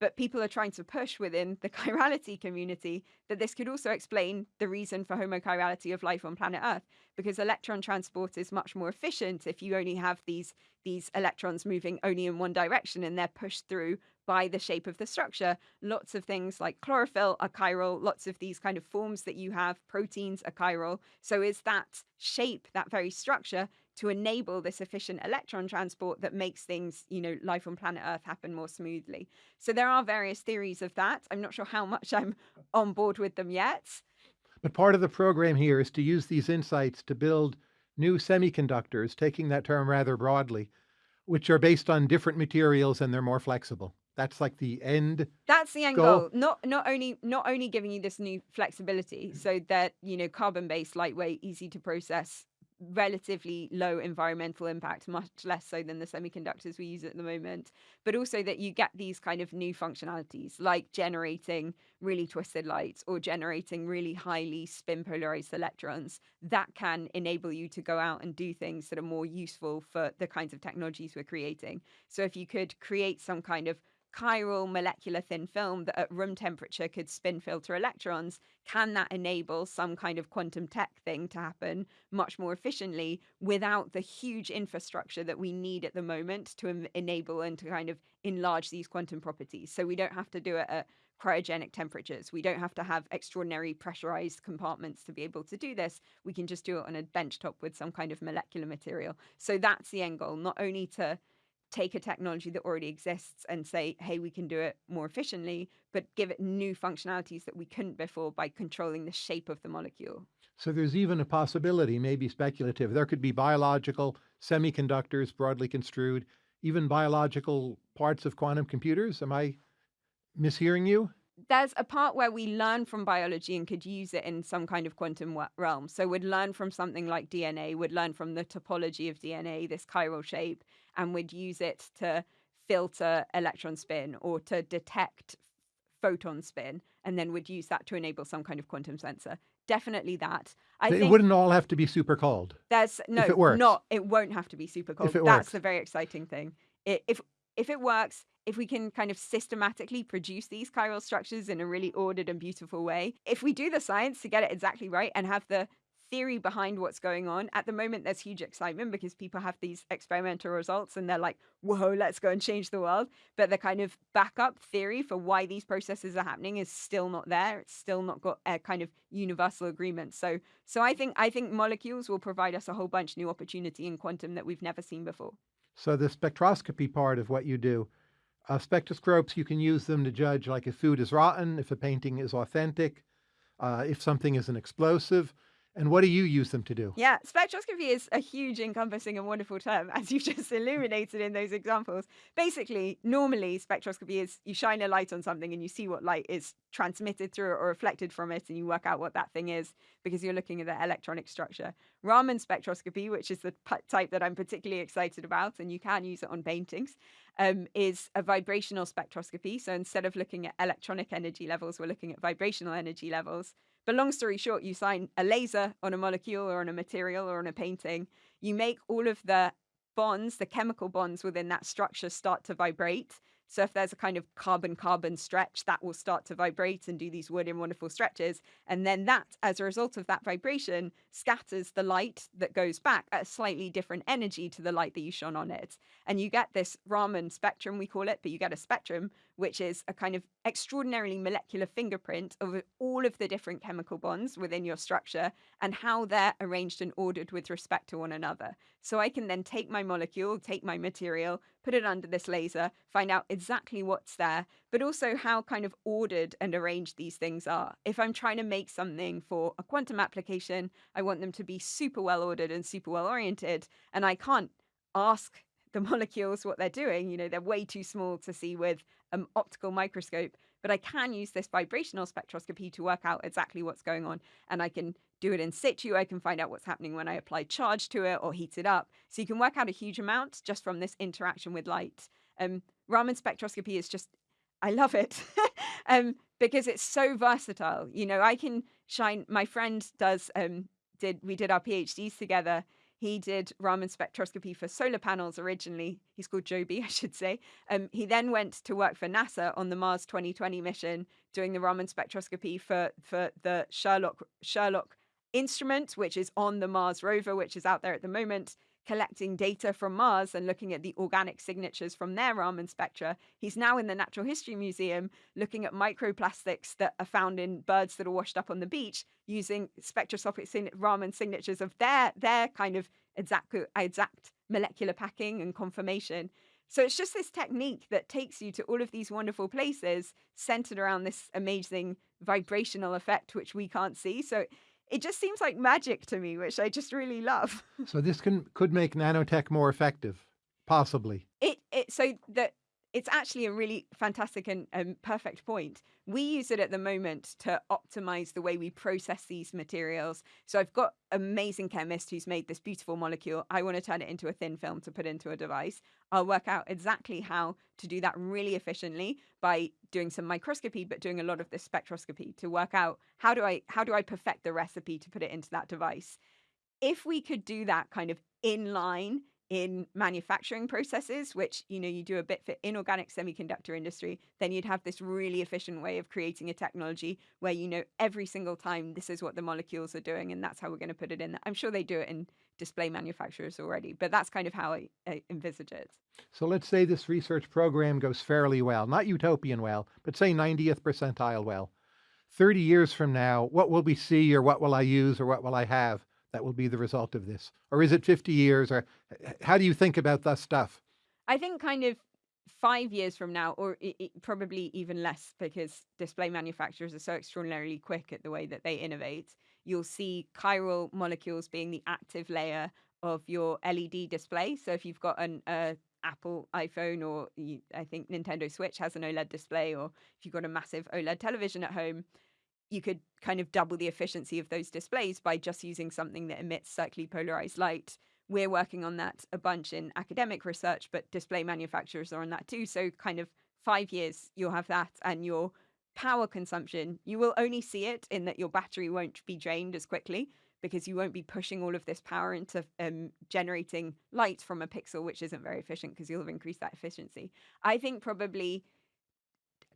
But people are trying to push within the chirality community that this could also explain the reason for homochirality of life on planet Earth, because electron transport is much more efficient if you only have these these electrons moving only in one direction and they're pushed through by the shape of the structure. Lots of things like chlorophyll are chiral, lots of these kind of forms that you have, proteins are chiral. So is that shape, that very structure, to enable this efficient electron transport that makes things, you know, life on planet Earth happen more smoothly. So there are various theories of that. I'm not sure how much I'm on board with them yet. But part of the program here is to use these insights to build new semiconductors, taking that term rather broadly, which are based on different materials and they're more flexible. That's like the end. That's the end Goal. goal. Not not only not only giving you this new flexibility, so that you know carbon based, lightweight, easy to process, relatively low environmental impact, much less so than the semiconductors we use at the moment, but also that you get these kind of new functionalities like generating really twisted lights or generating really highly spin polarized electrons that can enable you to go out and do things that are more useful for the kinds of technologies we're creating. So if you could create some kind of chiral molecular thin film that at room temperature could spin filter electrons, can that enable some kind of quantum tech thing to happen much more efficiently without the huge infrastructure that we need at the moment to enable and to kind of enlarge these quantum properties? So we don't have to do it at cryogenic temperatures. We don't have to have extraordinary pressurized compartments to be able to do this. We can just do it on a benchtop with some kind of molecular material. So that's the end goal, not only to take a technology that already exists and say, hey, we can do it more efficiently, but give it new functionalities that we couldn't before by controlling the shape of the molecule. So there's even a possibility, maybe speculative, there could be biological semiconductors broadly construed, even biological parts of quantum computers. Am I mishearing you? there's a part where we learn from biology and could use it in some kind of quantum realm. So we'd learn from something like DNA, we'd learn from the topology of DNA, this chiral shape, and we'd use it to filter electron spin or to detect photon spin, and then would use that to enable some kind of quantum sensor. Definitely that. I it wouldn't all have to be super cold. There's no, if it works. not. It won't have to be super cold. If it That's works. the very exciting thing. It, if if it works, if we can kind of systematically produce these chiral structures in a really ordered and beautiful way, if we do the science to get it exactly right and have the theory behind what's going on. At the moment, there's huge excitement because people have these experimental results and they're like, whoa, let's go and change the world. But the kind of backup theory for why these processes are happening is still not there. It's still not got a kind of universal agreement. So so I think I think molecules will provide us a whole bunch new opportunity in quantum that we've never seen before. So the spectroscopy part of what you do, uh, spectroscopes, you can use them to judge like if food is rotten, if a painting is authentic, uh, if something is an explosive. And what do you use them to do? Yeah, spectroscopy is a huge, encompassing, and wonderful term, as you've just illuminated in those examples. Basically, normally, spectroscopy is you shine a light on something and you see what light is transmitted through it or reflected from it, and you work out what that thing is because you're looking at the electronic structure. Raman spectroscopy, which is the type that I'm particularly excited about, and you can use it on paintings, um, is a vibrational spectroscopy. So instead of looking at electronic energy levels, we're looking at vibrational energy levels. But long story short, you shine a laser on a molecule or on a material or on a painting. You make all of the bonds, the chemical bonds within that structure start to vibrate. So if there's a kind of carbon-carbon stretch, that will start to vibrate and do these weird and wonderful stretches. And then that, as a result of that vibration, scatters the light that goes back at a slightly different energy to the light that you shone on it. And you get this Raman spectrum, we call it, but you get a spectrum, which is a kind of extraordinarily molecular fingerprint of all of the different chemical bonds within your structure and how they're arranged and ordered with respect to one another. So I can then take my molecule, take my material, put it under this laser, find out exactly what's there, but also how kind of ordered and arranged these things are. If I'm trying to make something for a quantum application, I want them to be super well ordered and super well oriented, and I can't ask the molecules what they're doing. You know, they're way too small to see with an optical microscope, but I can use this vibrational spectroscopy to work out exactly what's going on. And I can do it in situ. I can find out what's happening when I apply charge to it or heat it up. So you can work out a huge amount just from this interaction with light. Um, Raman spectroscopy is just, I love it um, because it's so versatile. You know, I can shine, my friend does, um, did, we did our PhDs together he did Raman spectroscopy for solar panels originally. He's called Joby, I should say. Um, he then went to work for NASA on the Mars 2020 mission, doing the Raman spectroscopy for, for the SHERLOC, SHERLOC instrument, which is on the Mars rover, which is out there at the moment collecting data from Mars and looking at the organic signatures from their Raman spectra. He's now in the Natural History Museum looking at microplastics that are found in birds that are washed up on the beach using spectroscopic Raman signatures of their, their kind of exact, exact molecular packing and conformation. So it's just this technique that takes you to all of these wonderful places centered around this amazing vibrational effect, which we can't see. So it just seems like magic to me, which I just really love. so this can could make nanotech more effective, possibly. It it so that it's actually a really fantastic and um, perfect point. We use it at the moment to optimize the way we process these materials. So I've got amazing chemist who's made this beautiful molecule. I want to turn it into a thin film to put into a device. I'll work out exactly how to do that really efficiently by doing some microscopy, but doing a lot of this spectroscopy to work out how do I how do I perfect the recipe to put it into that device. If we could do that kind of in line in manufacturing processes, which you know you do a bit for inorganic semiconductor industry, then you'd have this really efficient way of creating a technology where you know every single time this is what the molecules are doing, and that's how we're going to put it in. I'm sure they do it in display manufacturers already, but that's kind of how I, I envisage it. So let's say this research program goes fairly well, not utopian well, but say 90th percentile well. 30 years from now, what will we see, or what will I use, or what will I have? That will be the result of this? Or is it 50 years? Or how do you think about that stuff? I think kind of five years from now, or it, it, probably even less, because display manufacturers are so extraordinarily quick at the way that they innovate. You'll see chiral molecules being the active layer of your LED display. So if you've got an uh, Apple iPhone or you, I think Nintendo Switch has an OLED display, or if you've got a massive OLED television at home, you could kind of double the efficiency of those displays by just using something that emits circularly polarized light. We're working on that a bunch in academic research, but display manufacturers are on that too. So, kind of five years, you'll have that, and your power consumption, you will only see it in that your battery won't be drained as quickly because you won't be pushing all of this power into um, generating light from a pixel, which isn't very efficient because you'll have increased that efficiency. I think probably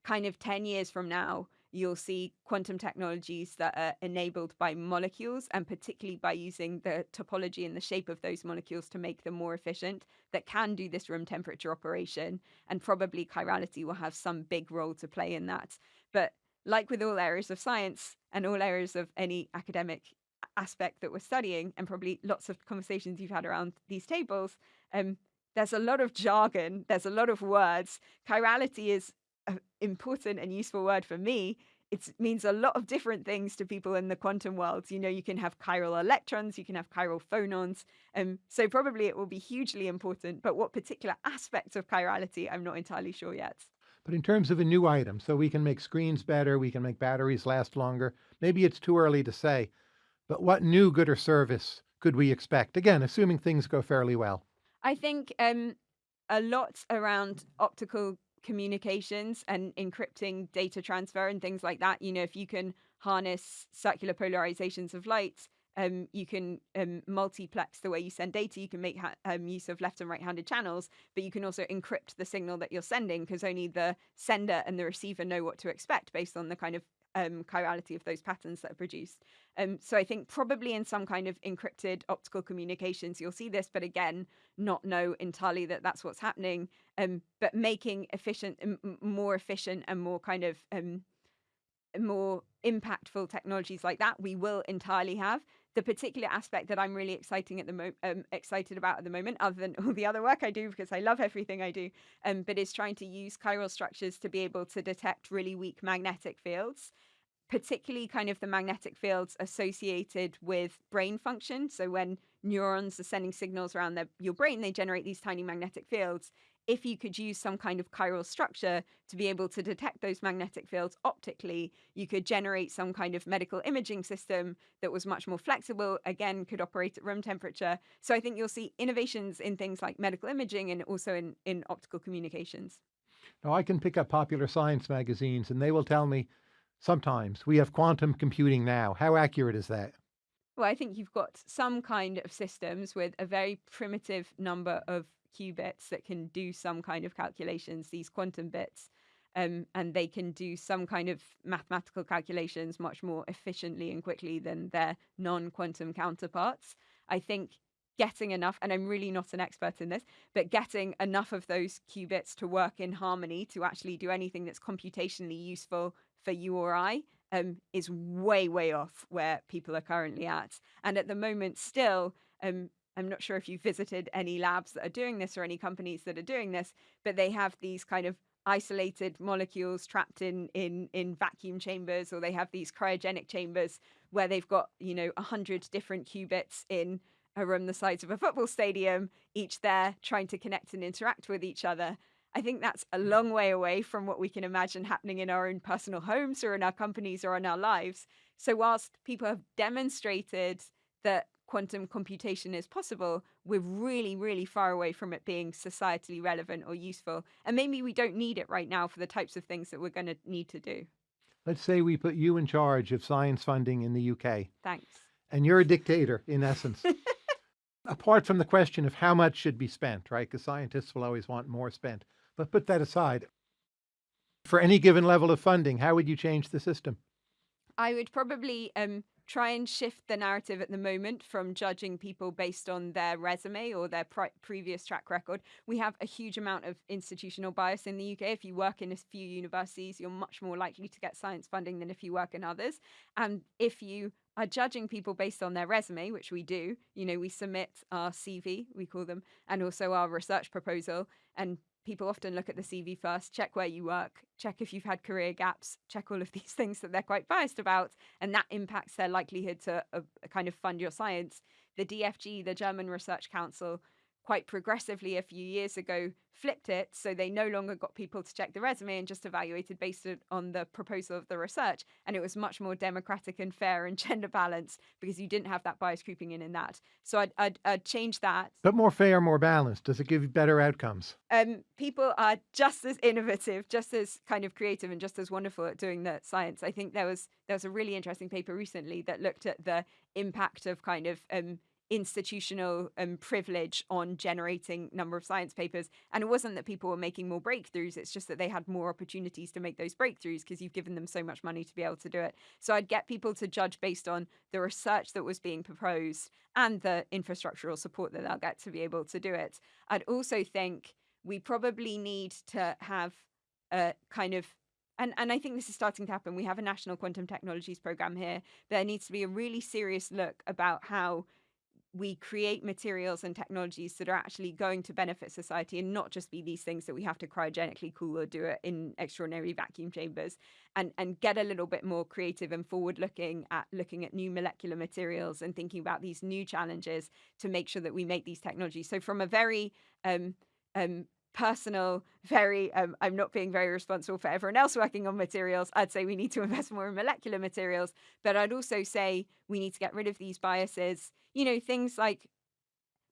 kind of 10 years from now, you'll see quantum technologies that are enabled by molecules and particularly by using the topology and the shape of those molecules to make them more efficient that can do this room temperature operation and probably chirality will have some big role to play in that. But like with all areas of science and all areas of any academic aspect that we're studying and probably lots of conversations you've had around these tables um, there's a lot of jargon there's a lot of words. Chirality is an important and useful word for me. It means a lot of different things to people in the quantum world. You know, you can have chiral electrons, you can have chiral phonons. Um, so probably it will be hugely important. But what particular aspects of chirality, I'm not entirely sure yet. But in terms of a new item, so we can make screens better, we can make batteries last longer. Maybe it's too early to say, but what new good or service could we expect? Again, assuming things go fairly well. I think um, a lot around optical communications and encrypting data transfer and things like that. You know, if you can harness circular polarizations of light, um, you can um, multiplex the way you send data. You can make um, use of left and right handed channels, but you can also encrypt the signal that you're sending because only the sender and the receiver know what to expect based on the kind of um, chirality of those patterns that are produced. Um, so I think probably in some kind of encrypted optical communications, you'll see this, but again, not know entirely that that's what's happening. Um, but making efficient, more efficient, and more kind of um, more impactful technologies like that, we will entirely have. The particular aspect that I'm really exciting at the mo- um, excited about at the moment, other than all the other work I do because I love everything I do, um, but is trying to use chiral structures to be able to detect really weak magnetic fields particularly kind of the magnetic fields associated with brain function. So when neurons are sending signals around your brain, they generate these tiny magnetic fields. If you could use some kind of chiral structure to be able to detect those magnetic fields optically, you could generate some kind of medical imaging system that was much more flexible, again, could operate at room temperature. So I think you'll see innovations in things like medical imaging and also in, in optical communications. Now, I can pick up popular science magazines and they will tell me Sometimes. We have quantum computing now. How accurate is that? Well, I think you've got some kind of systems with a very primitive number of qubits that can do some kind of calculations, these quantum bits, um, and they can do some kind of mathematical calculations much more efficiently and quickly than their non quantum counterparts. I think getting enough, and I'm really not an expert in this, but getting enough of those qubits to work in harmony to actually do anything that's computationally useful for you or I um, is way, way off where people are currently at. And at the moment, still, um, I'm not sure if you've visited any labs that are doing this or any companies that are doing this, but they have these kind of isolated molecules trapped in in in vacuum chambers or they have these cryogenic chambers where they've got you know 100 different qubits in a room the size of a football stadium each there trying to connect and interact with each other I think that's a mm. long way away from what we can imagine happening in our own personal homes or in our companies or in our lives. So, whilst people have demonstrated that quantum computation is possible, we're really, really far away from it being societally relevant or useful. And maybe we don't need it right now for the types of things that we're going to need to do. Let's say we put you in charge of science funding in the UK, Thanks. and you're a dictator in essence. Apart from the question of how much should be spent, right? Because scientists will always want more spent. But put that aside. For any given level of funding, how would you change the system? I would probably um, try and shift the narrative at the moment from judging people based on their resume or their previous track record. We have a huge amount of institutional bias in the UK. If you work in a few universities, you're much more likely to get science funding than if you work in others. And if you are judging people based on their resume, which we do, you know, we submit our CV, we call them, and also our research proposal, and people often look at the CV first, check where you work, check if you've had career gaps, check all of these things that they're quite biased about, and that impacts their likelihood to uh, kind of fund your science. The DFG, the German Research Council, quite progressively a few years ago flipped it so they no longer got people to check the resume and just evaluated based on the proposal of the research and it was much more democratic and fair and gender balanced because you didn't have that bias creeping in in that so i'd, I'd, I'd change that But more fair, more balanced. Does it give you better outcomes? um, people are just as innovative, just as kind of creative, and just as wonderful at doing the science. I think there was there was a really interesting paper recently that looked at the impact of kind of um, institutional um, privilege on generating number of science papers. And it wasn't that people were making more breakthroughs; it's just that they had more opportunities to make those breakthroughs because you've given them so much money to be able to do it. So I'd get people to judge based on the research that was being proposed and the infrastructural support that they'll get to be able to do it. I'd also think we probably need to have a kind of and, and I think this is starting to happen. We have a national quantum technologies program here. There needs to be a really serious look about how we create materials and technologies that are actually going to benefit society and not just be these things that we have to cryogenically cool or do it in extraordinary vacuum chambers and and get a little bit more creative and forward looking at looking at new molecular materials and thinking about these new challenges to make sure that we make these technologies. So from a very um, um, personal, very, um, I'm not being very responsible for everyone else working on materials. I'd say we need to invest more in molecular materials, but I'd also say we need to get rid of these biases. You know, things like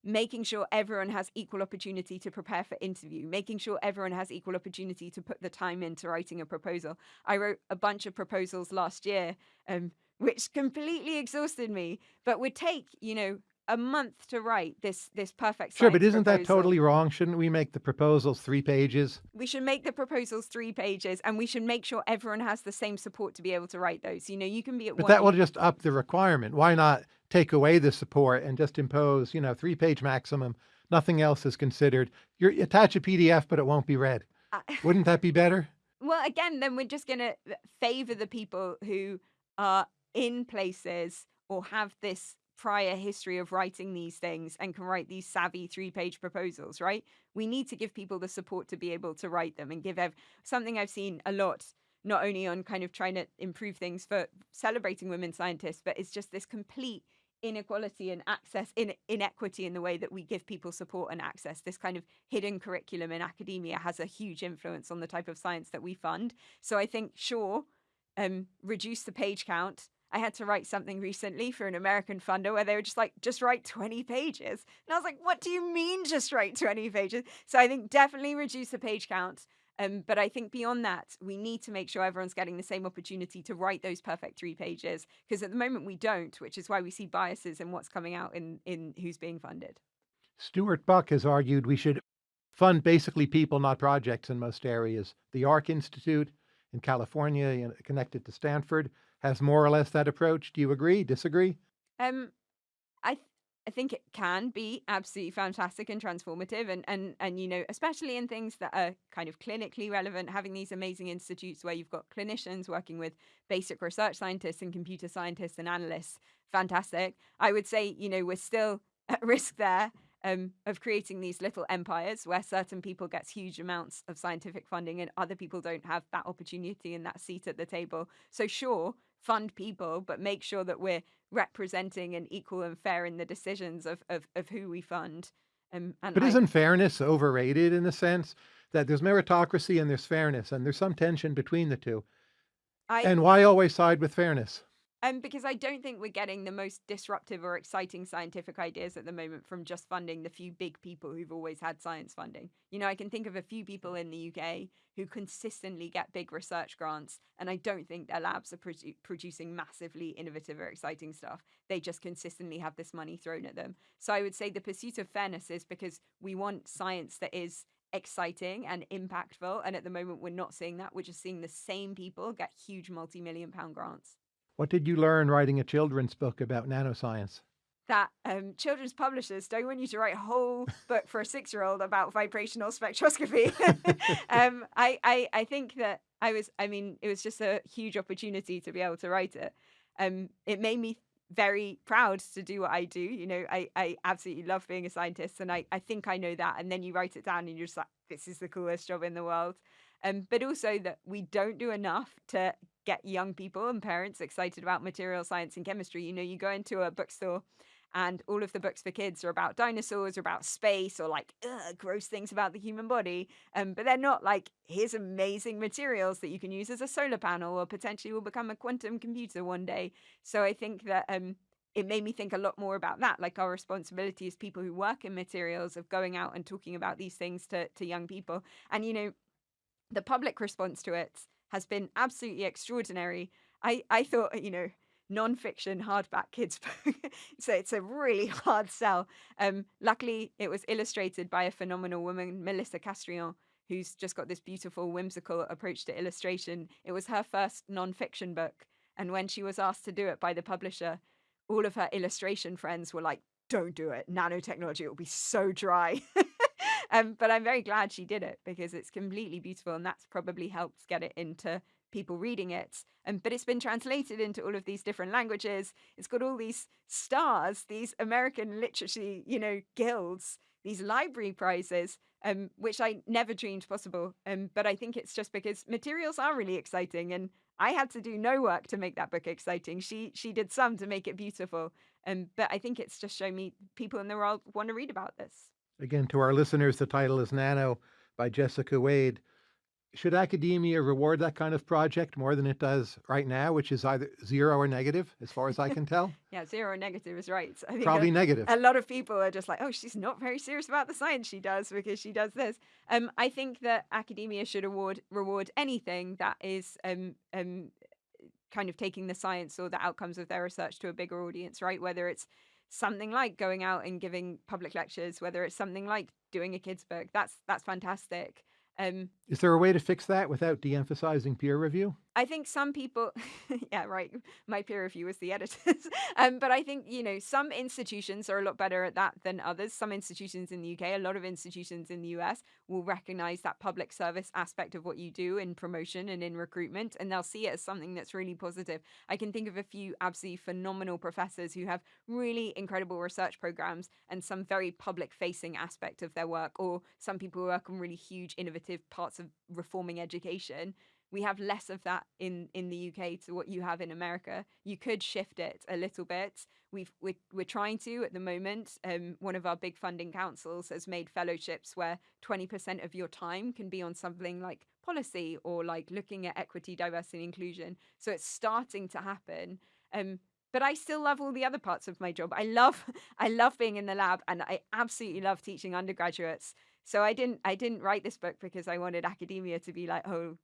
making sure everyone has equal opportunity to prepare for interview, making sure everyone has equal opportunity to put the time into writing a proposal. I wrote a bunch of proposals last year, um, which completely exhausted me, but would take, you know, a month to write this this perfect Sure, but isn't that totally wrong? Shouldn't we make the proposals three pages? We should make the proposals three pages, and we should make sure everyone has the same support to be able to write those. You know, you can be at But that will just up the requirement. Why not take away the support and just impose, you know, three page maximum? Nothing else is considered. You attach a PDF, but it won't be read. I- uh, Wouldn't that be better? well, again, then we're just going to uh, favor the people who are in places or have this prior history of writing these things and can write these savvy three page proposals, right? We need to give people the support to be able to write them and give ev- something I've seen a lot, not only on kind of trying to improve things for celebrating women scientists, but it's just this complete inequality and access in inequity in the way that we give people support and access this kind of hidden curriculum in academia has a huge influence on the type of science that we fund so i think sure um, reduce the page count I had to write something recently for an American funder where they were just like, just write 20 pages. And I was like, what do you mean just write 20 pages? So I think definitely reduce the page count. Um, but I think beyond that, we need to make sure everyone's getting the same opportunity to write those perfect three pages. Because at the moment we don't, which is why we see biases in what's coming out in, in who's being funded. Stuart Buck has argued we should fund basically people, not projects in most areas. The ARC Institute in California, connected to Stanford, has more or less that approach. Do you agree? Disagree? Um, I th- I think it can be absolutely fantastic and transformative, and and and you know, especially in things that are kind of clinically relevant, having these amazing institutes where you've got clinicians working with basic research scientists and computer scientists and analysts, fantastic. I would say, you know, we're still at risk there. Um, of creating these little empires where certain people gets huge amounts of scientific funding and other people don't have that opportunity and that seat at the table. So sure, fund people, but make sure that we're representing and equal and fair in the decisions of of, of who we fund. Um, and But I, isn't fairness overrated in the sense? that there's meritocracy and there's fairness, and there's some tension between the two. I And why always side with fairness? Um, because I don't think we're getting the most disruptive or exciting scientific ideas at the moment from just funding the few big people who've always had science funding. You know, I can think of a few people in the UK who consistently get big research grants, and I don't think their labs are produ- producing massively innovative or exciting stuff. They just consistently have this money thrown at them. So I would say the pursuit of fairness is because we want science that is exciting and impactful, and at the moment we're not seeing that. We're just seeing the same people get huge multi million pound grants. What did you learn writing a children's book about nanoscience? that um, children's publishers don't want you to write a whole book for a six year old about vibrational spectroscopy. um, I, I, I think that I was, I mean, it was just a huge opportunity to be able to write it. Um, it made me very proud to do what I do. You know, I, I absolutely love being a scientist and I, I think I know that. And then you write it down and you're just like, this is the coolest job in the world. Um, but also that we don't do enough to get young people and parents excited about material science and chemistry. You know, you go into a bookstore and all of the books for kids are about dinosaurs or about space or like gross things about the human body. Um, but they're not like here's amazing materials that you can use as a solar panel or potentially will become a quantum computer one day. So I think that um, it made me think a lot more about that, like our responsibility as people who work in materials of going out and talking about these things to to young people. And you know, the public response to it has been absolutely extraordinary. I I thought you know non-fiction hardback kids book. so it's a really hard sell. Um, luckily, it was illustrated by a phenomenal woman, Melissa Castrillon, who's just got this beautiful, whimsical approach to illustration. It was her first non-fiction book, and when she was asked to do it by the publisher, all of her illustration friends were like, "Don't do it. Nanotechnology. It will be so dry." um, but I'm very glad she did it because it's completely beautiful, and that's probably helped get it into people reading it. Um, but it's been translated into all of these different languages. It's got all these stars, these American literacy, you know, guilds, these library prizes, um, which I never dreamed possible. Um, but I think it's just because materials are really exciting, and I had to do no work to make that book exciting. She she did some to make it beautiful. Um, but I think it's just shown me people in the world want to read about this. Again, to our listeners, the title is Nano by Jessica Wade. Should academia reward that kind of project more than it does right now, which is either zero or negative, as far as I can tell? yeah, zero or negative is right. I think Probably a, negative. a lot of people are just like, oh, she's not very serious about the science she does because she does this. Um, I think that academia should award reward anything that is um, um, kind of taking the science or the outcomes of their research to a bigger audience, right? Whether it's something like going out and giving public lectures, whether it's something like doing a kids book, that's that's fantastic. Um, Is there a way to fix that without de emphasizing peer review? I think some people, yeah, right. My peer review was the editors. um, but I think, you know, some institutions are a lot better at that than others. Some institutions in the UK, a lot of institutions in the US will recognize that public service aspect of what you do in promotion and in recruitment, and they'll see it as something that's really positive. I can think of a few absolutely phenomenal professors who have really incredible research programs and some very public facing aspect of their work, or some people who work on really huge, innovative parts of reforming education we have less of that in in the UK to what you have in America. You could shift it a little bit. We've we're, we're trying to at the moment. Um, one of our big funding councils has made fellowships where 20% of your time can be on something like policy or like looking at equity, diversity, and inclusion. So it's starting to happen. Um, but I still love all the other parts of my job. I love I love being in the lab and I absolutely love teaching undergraduates. So I didn't I didn't write this book because I wanted academia to be like, oh,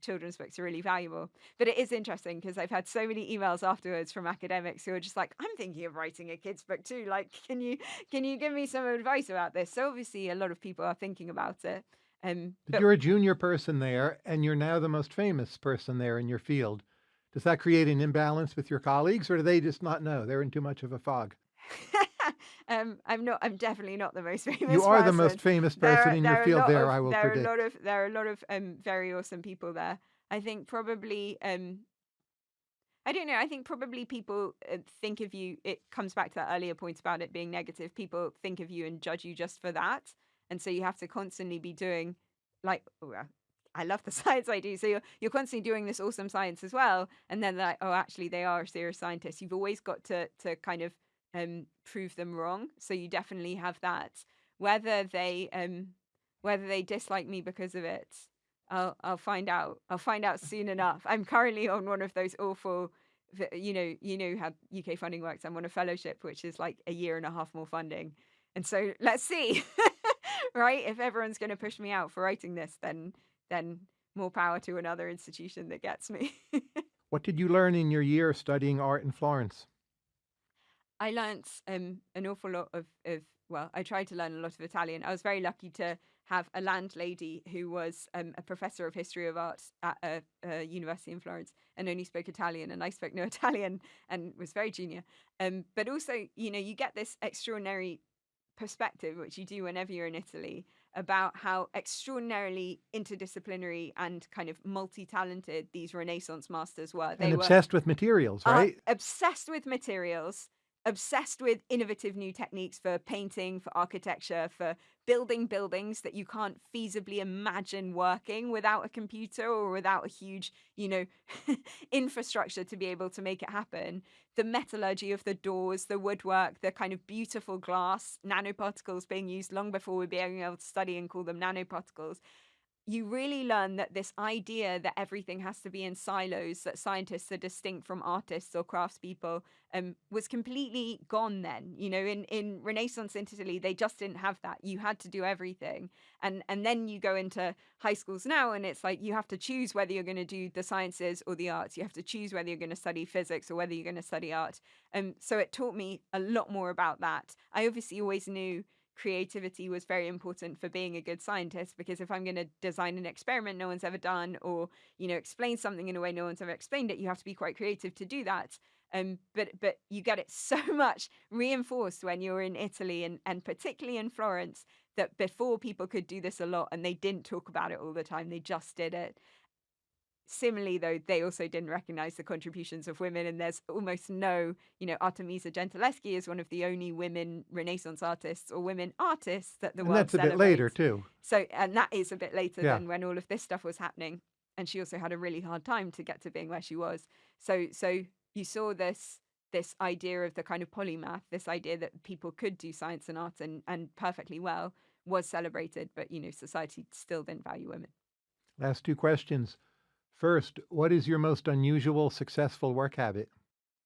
children's books are really valuable. But it is interesting because I've had so many emails afterwards from academics who are just like, I'm thinking of writing a kids book too. Like, can you can you give me some advice about this? So obviously a lot of people are thinking about it. Um, But but you're a junior person there, and you're now the most famous person there in your field. Does that create an imbalance with your colleagues, or do they just not know? They're in too much of a fog. um, I'm not. I'm definitely not the most famous. You are the most famous person are, in your field lot there, of I will there predict. are a lot of there are a lot of um very awesome people there. I think probably um I don't know. I think probably people uh, think of you. It comes back to that earlier point about it being negative. People think of you and judge you just for that, and so you have to constantly be doing, like, oh, I love the science I do. So you're you're constantly doing this awesome science as well, and then they're like, oh, actually, they are a serious scientist. You've always got to to kind of um prove them wrong. So you definitely have that. Whether they um Whether they dislike me because of it, I'll I'll find out. I'll find out soon enough. I'm currently on one of those awful, you know, you know how UK funding works. I'm on a fellowship, which is like a year and a half more funding, and so let's see, right? If everyone's going to push me out for writing this, then then more power to another institution that gets me. What did you learn in your year studying art in Florence? I learnt um, an awful lot of, of, well, I tried to learn a lot of Italian. I was very lucky to have a landlady who was um, a professor of history of art at a, a university in Florence and only spoke Italian, and I spoke no Italian and was very junior. Um, but also, you know, you get this extraordinary perspective, which you do whenever you're in Italy, about how extraordinarily interdisciplinary and kind of multi-talented these Renaissance masters were. They And were obsessed with materials, uh, right? obsessed with materials, obsessed with innovative new techniques for painting, for architecture, for building buildings that you can't feasibly imagine working without a computer or without a huge, you know, infrastructure to be able to make it happen. The metallurgy of the doors, the woodwork, the kind of beautiful glass, nanoparticles being used long before we're being able to study and call them nanoparticles you really learn that this idea that everything has to be in silos, that scientists are distinct from artists or craftspeople, um, was completely gone then. You know, in, in Renaissance Italy, they just didn't have that. You had to do everything. And and then you go into high schools now and it's like you have to choose whether you're going to do the sciences or the arts. You have to choose whether you're going to study physics or whether you're going to study art. Um, so it taught me a lot more about that. I obviously always knew creativity was very important for being a good scientist because if I'm going to design an experiment no one's ever done or you know explain something in a way no one's ever explained it you have to be quite creative to do that. Um but but you get it so much reinforced when you're in Italy and and particularly in Florence that before people could do this a lot and they didn't talk about it all the time they just did it Similarly, though, they also didn't recognize the contributions of women, and there's almost no, you know, Artemisia Gentileschi is one of the only women Renaissance artists or women artists that the And world that's a bit later, too. So, and that is a bit later Yeah. than when all of this stuff was happening. And she also had a really hard time to get to being where she was. So, so you saw this this idea of the kind of polymath, this idea that people could do science and art and, and perfectly well was celebrated, but you know, society still didn't value women. Last two questions. First, what is your most unusual successful work habit?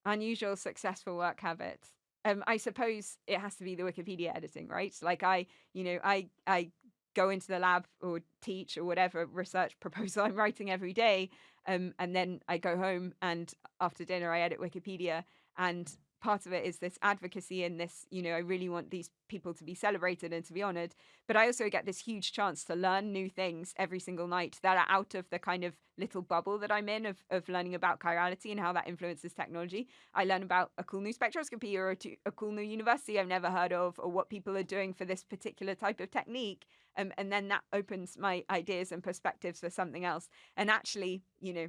unusual successful work habits um i suppose it has to be the wikipedia editing right like i you know i i go into the lab or teach or whatever research proposal i'm writing every day um and then i go home and after dinner i edit wikipedia and part of it is this advocacy and this you know i really want these people to be celebrated and to be honored but i also get this huge chance to learn new things every single night that are out of the kind of little bubble that i'm in of, of learning about chirality and how that influences technology I learn about a cool new spectroscopy or a, cool new university I've never heard of, or what people are doing for this particular type of technique. Um, and then that opens my ideas and perspectives for something else. And actually, you know,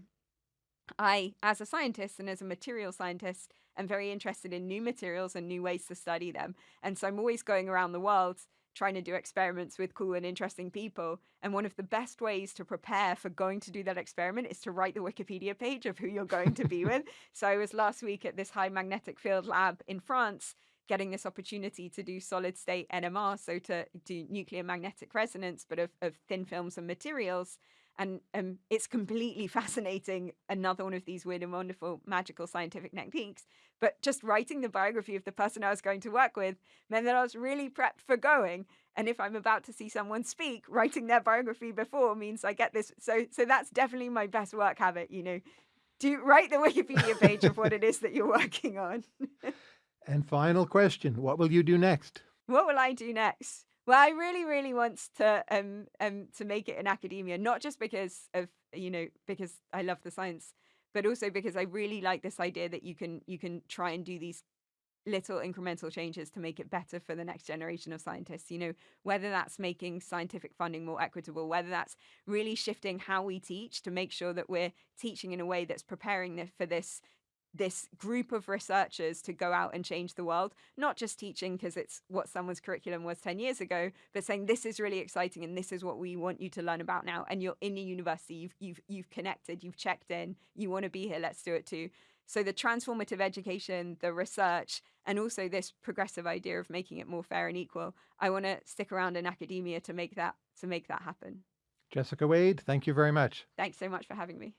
I, as a scientist and as a material scientist, am very interested in new materials and new ways to study them. And so I'm always going around the world trying to do experiments with cool and interesting people. And one of the best ways to prepare for going to do that experiment is to write the Wikipedia page of who you're going to be with. So I was last week at this high magnetic field lab in France getting this opportunity to do solid state NMR, so to do nuclear magnetic resonance, but of, of thin films and materials. And um, it's completely fascinating. Another one of these weird and wonderful magical scientific techniques. But just writing the biography of the person I was going to work with meant that I was really prepped for going. And if I'm about to see someone speak, writing their biography before means I get this. So, so that's definitely my best work habit. You know, do write the Wikipedia page of what it is that you're working on. And final question What will you do next? what will I do next? Well, I really, really want to um um to make it in academia, not just because of you know because I love the science, but also because I really like this idea that you can you can try and do these little incremental changes to make it better for the next generation of scientists. You know, whether that's making scientific funding more equitable, whether that's really shifting how we teach to make sure that we're teaching in a way that's preparing for this this group of researchers to go out and change the world, not just teaching because it's what someone's curriculum was 10 years ago, but saying this is really exciting and this is what we want you to learn about now. And you're in a university, you've you've you've connected, you've checked in, you want to be here, let's do it too. So the transformative education, the research, and also this progressive idea of making it more fair and equal, I want to stick around in academia to make that to make that happen. Jessica Wade, thank you very much. Thanks so much for having me.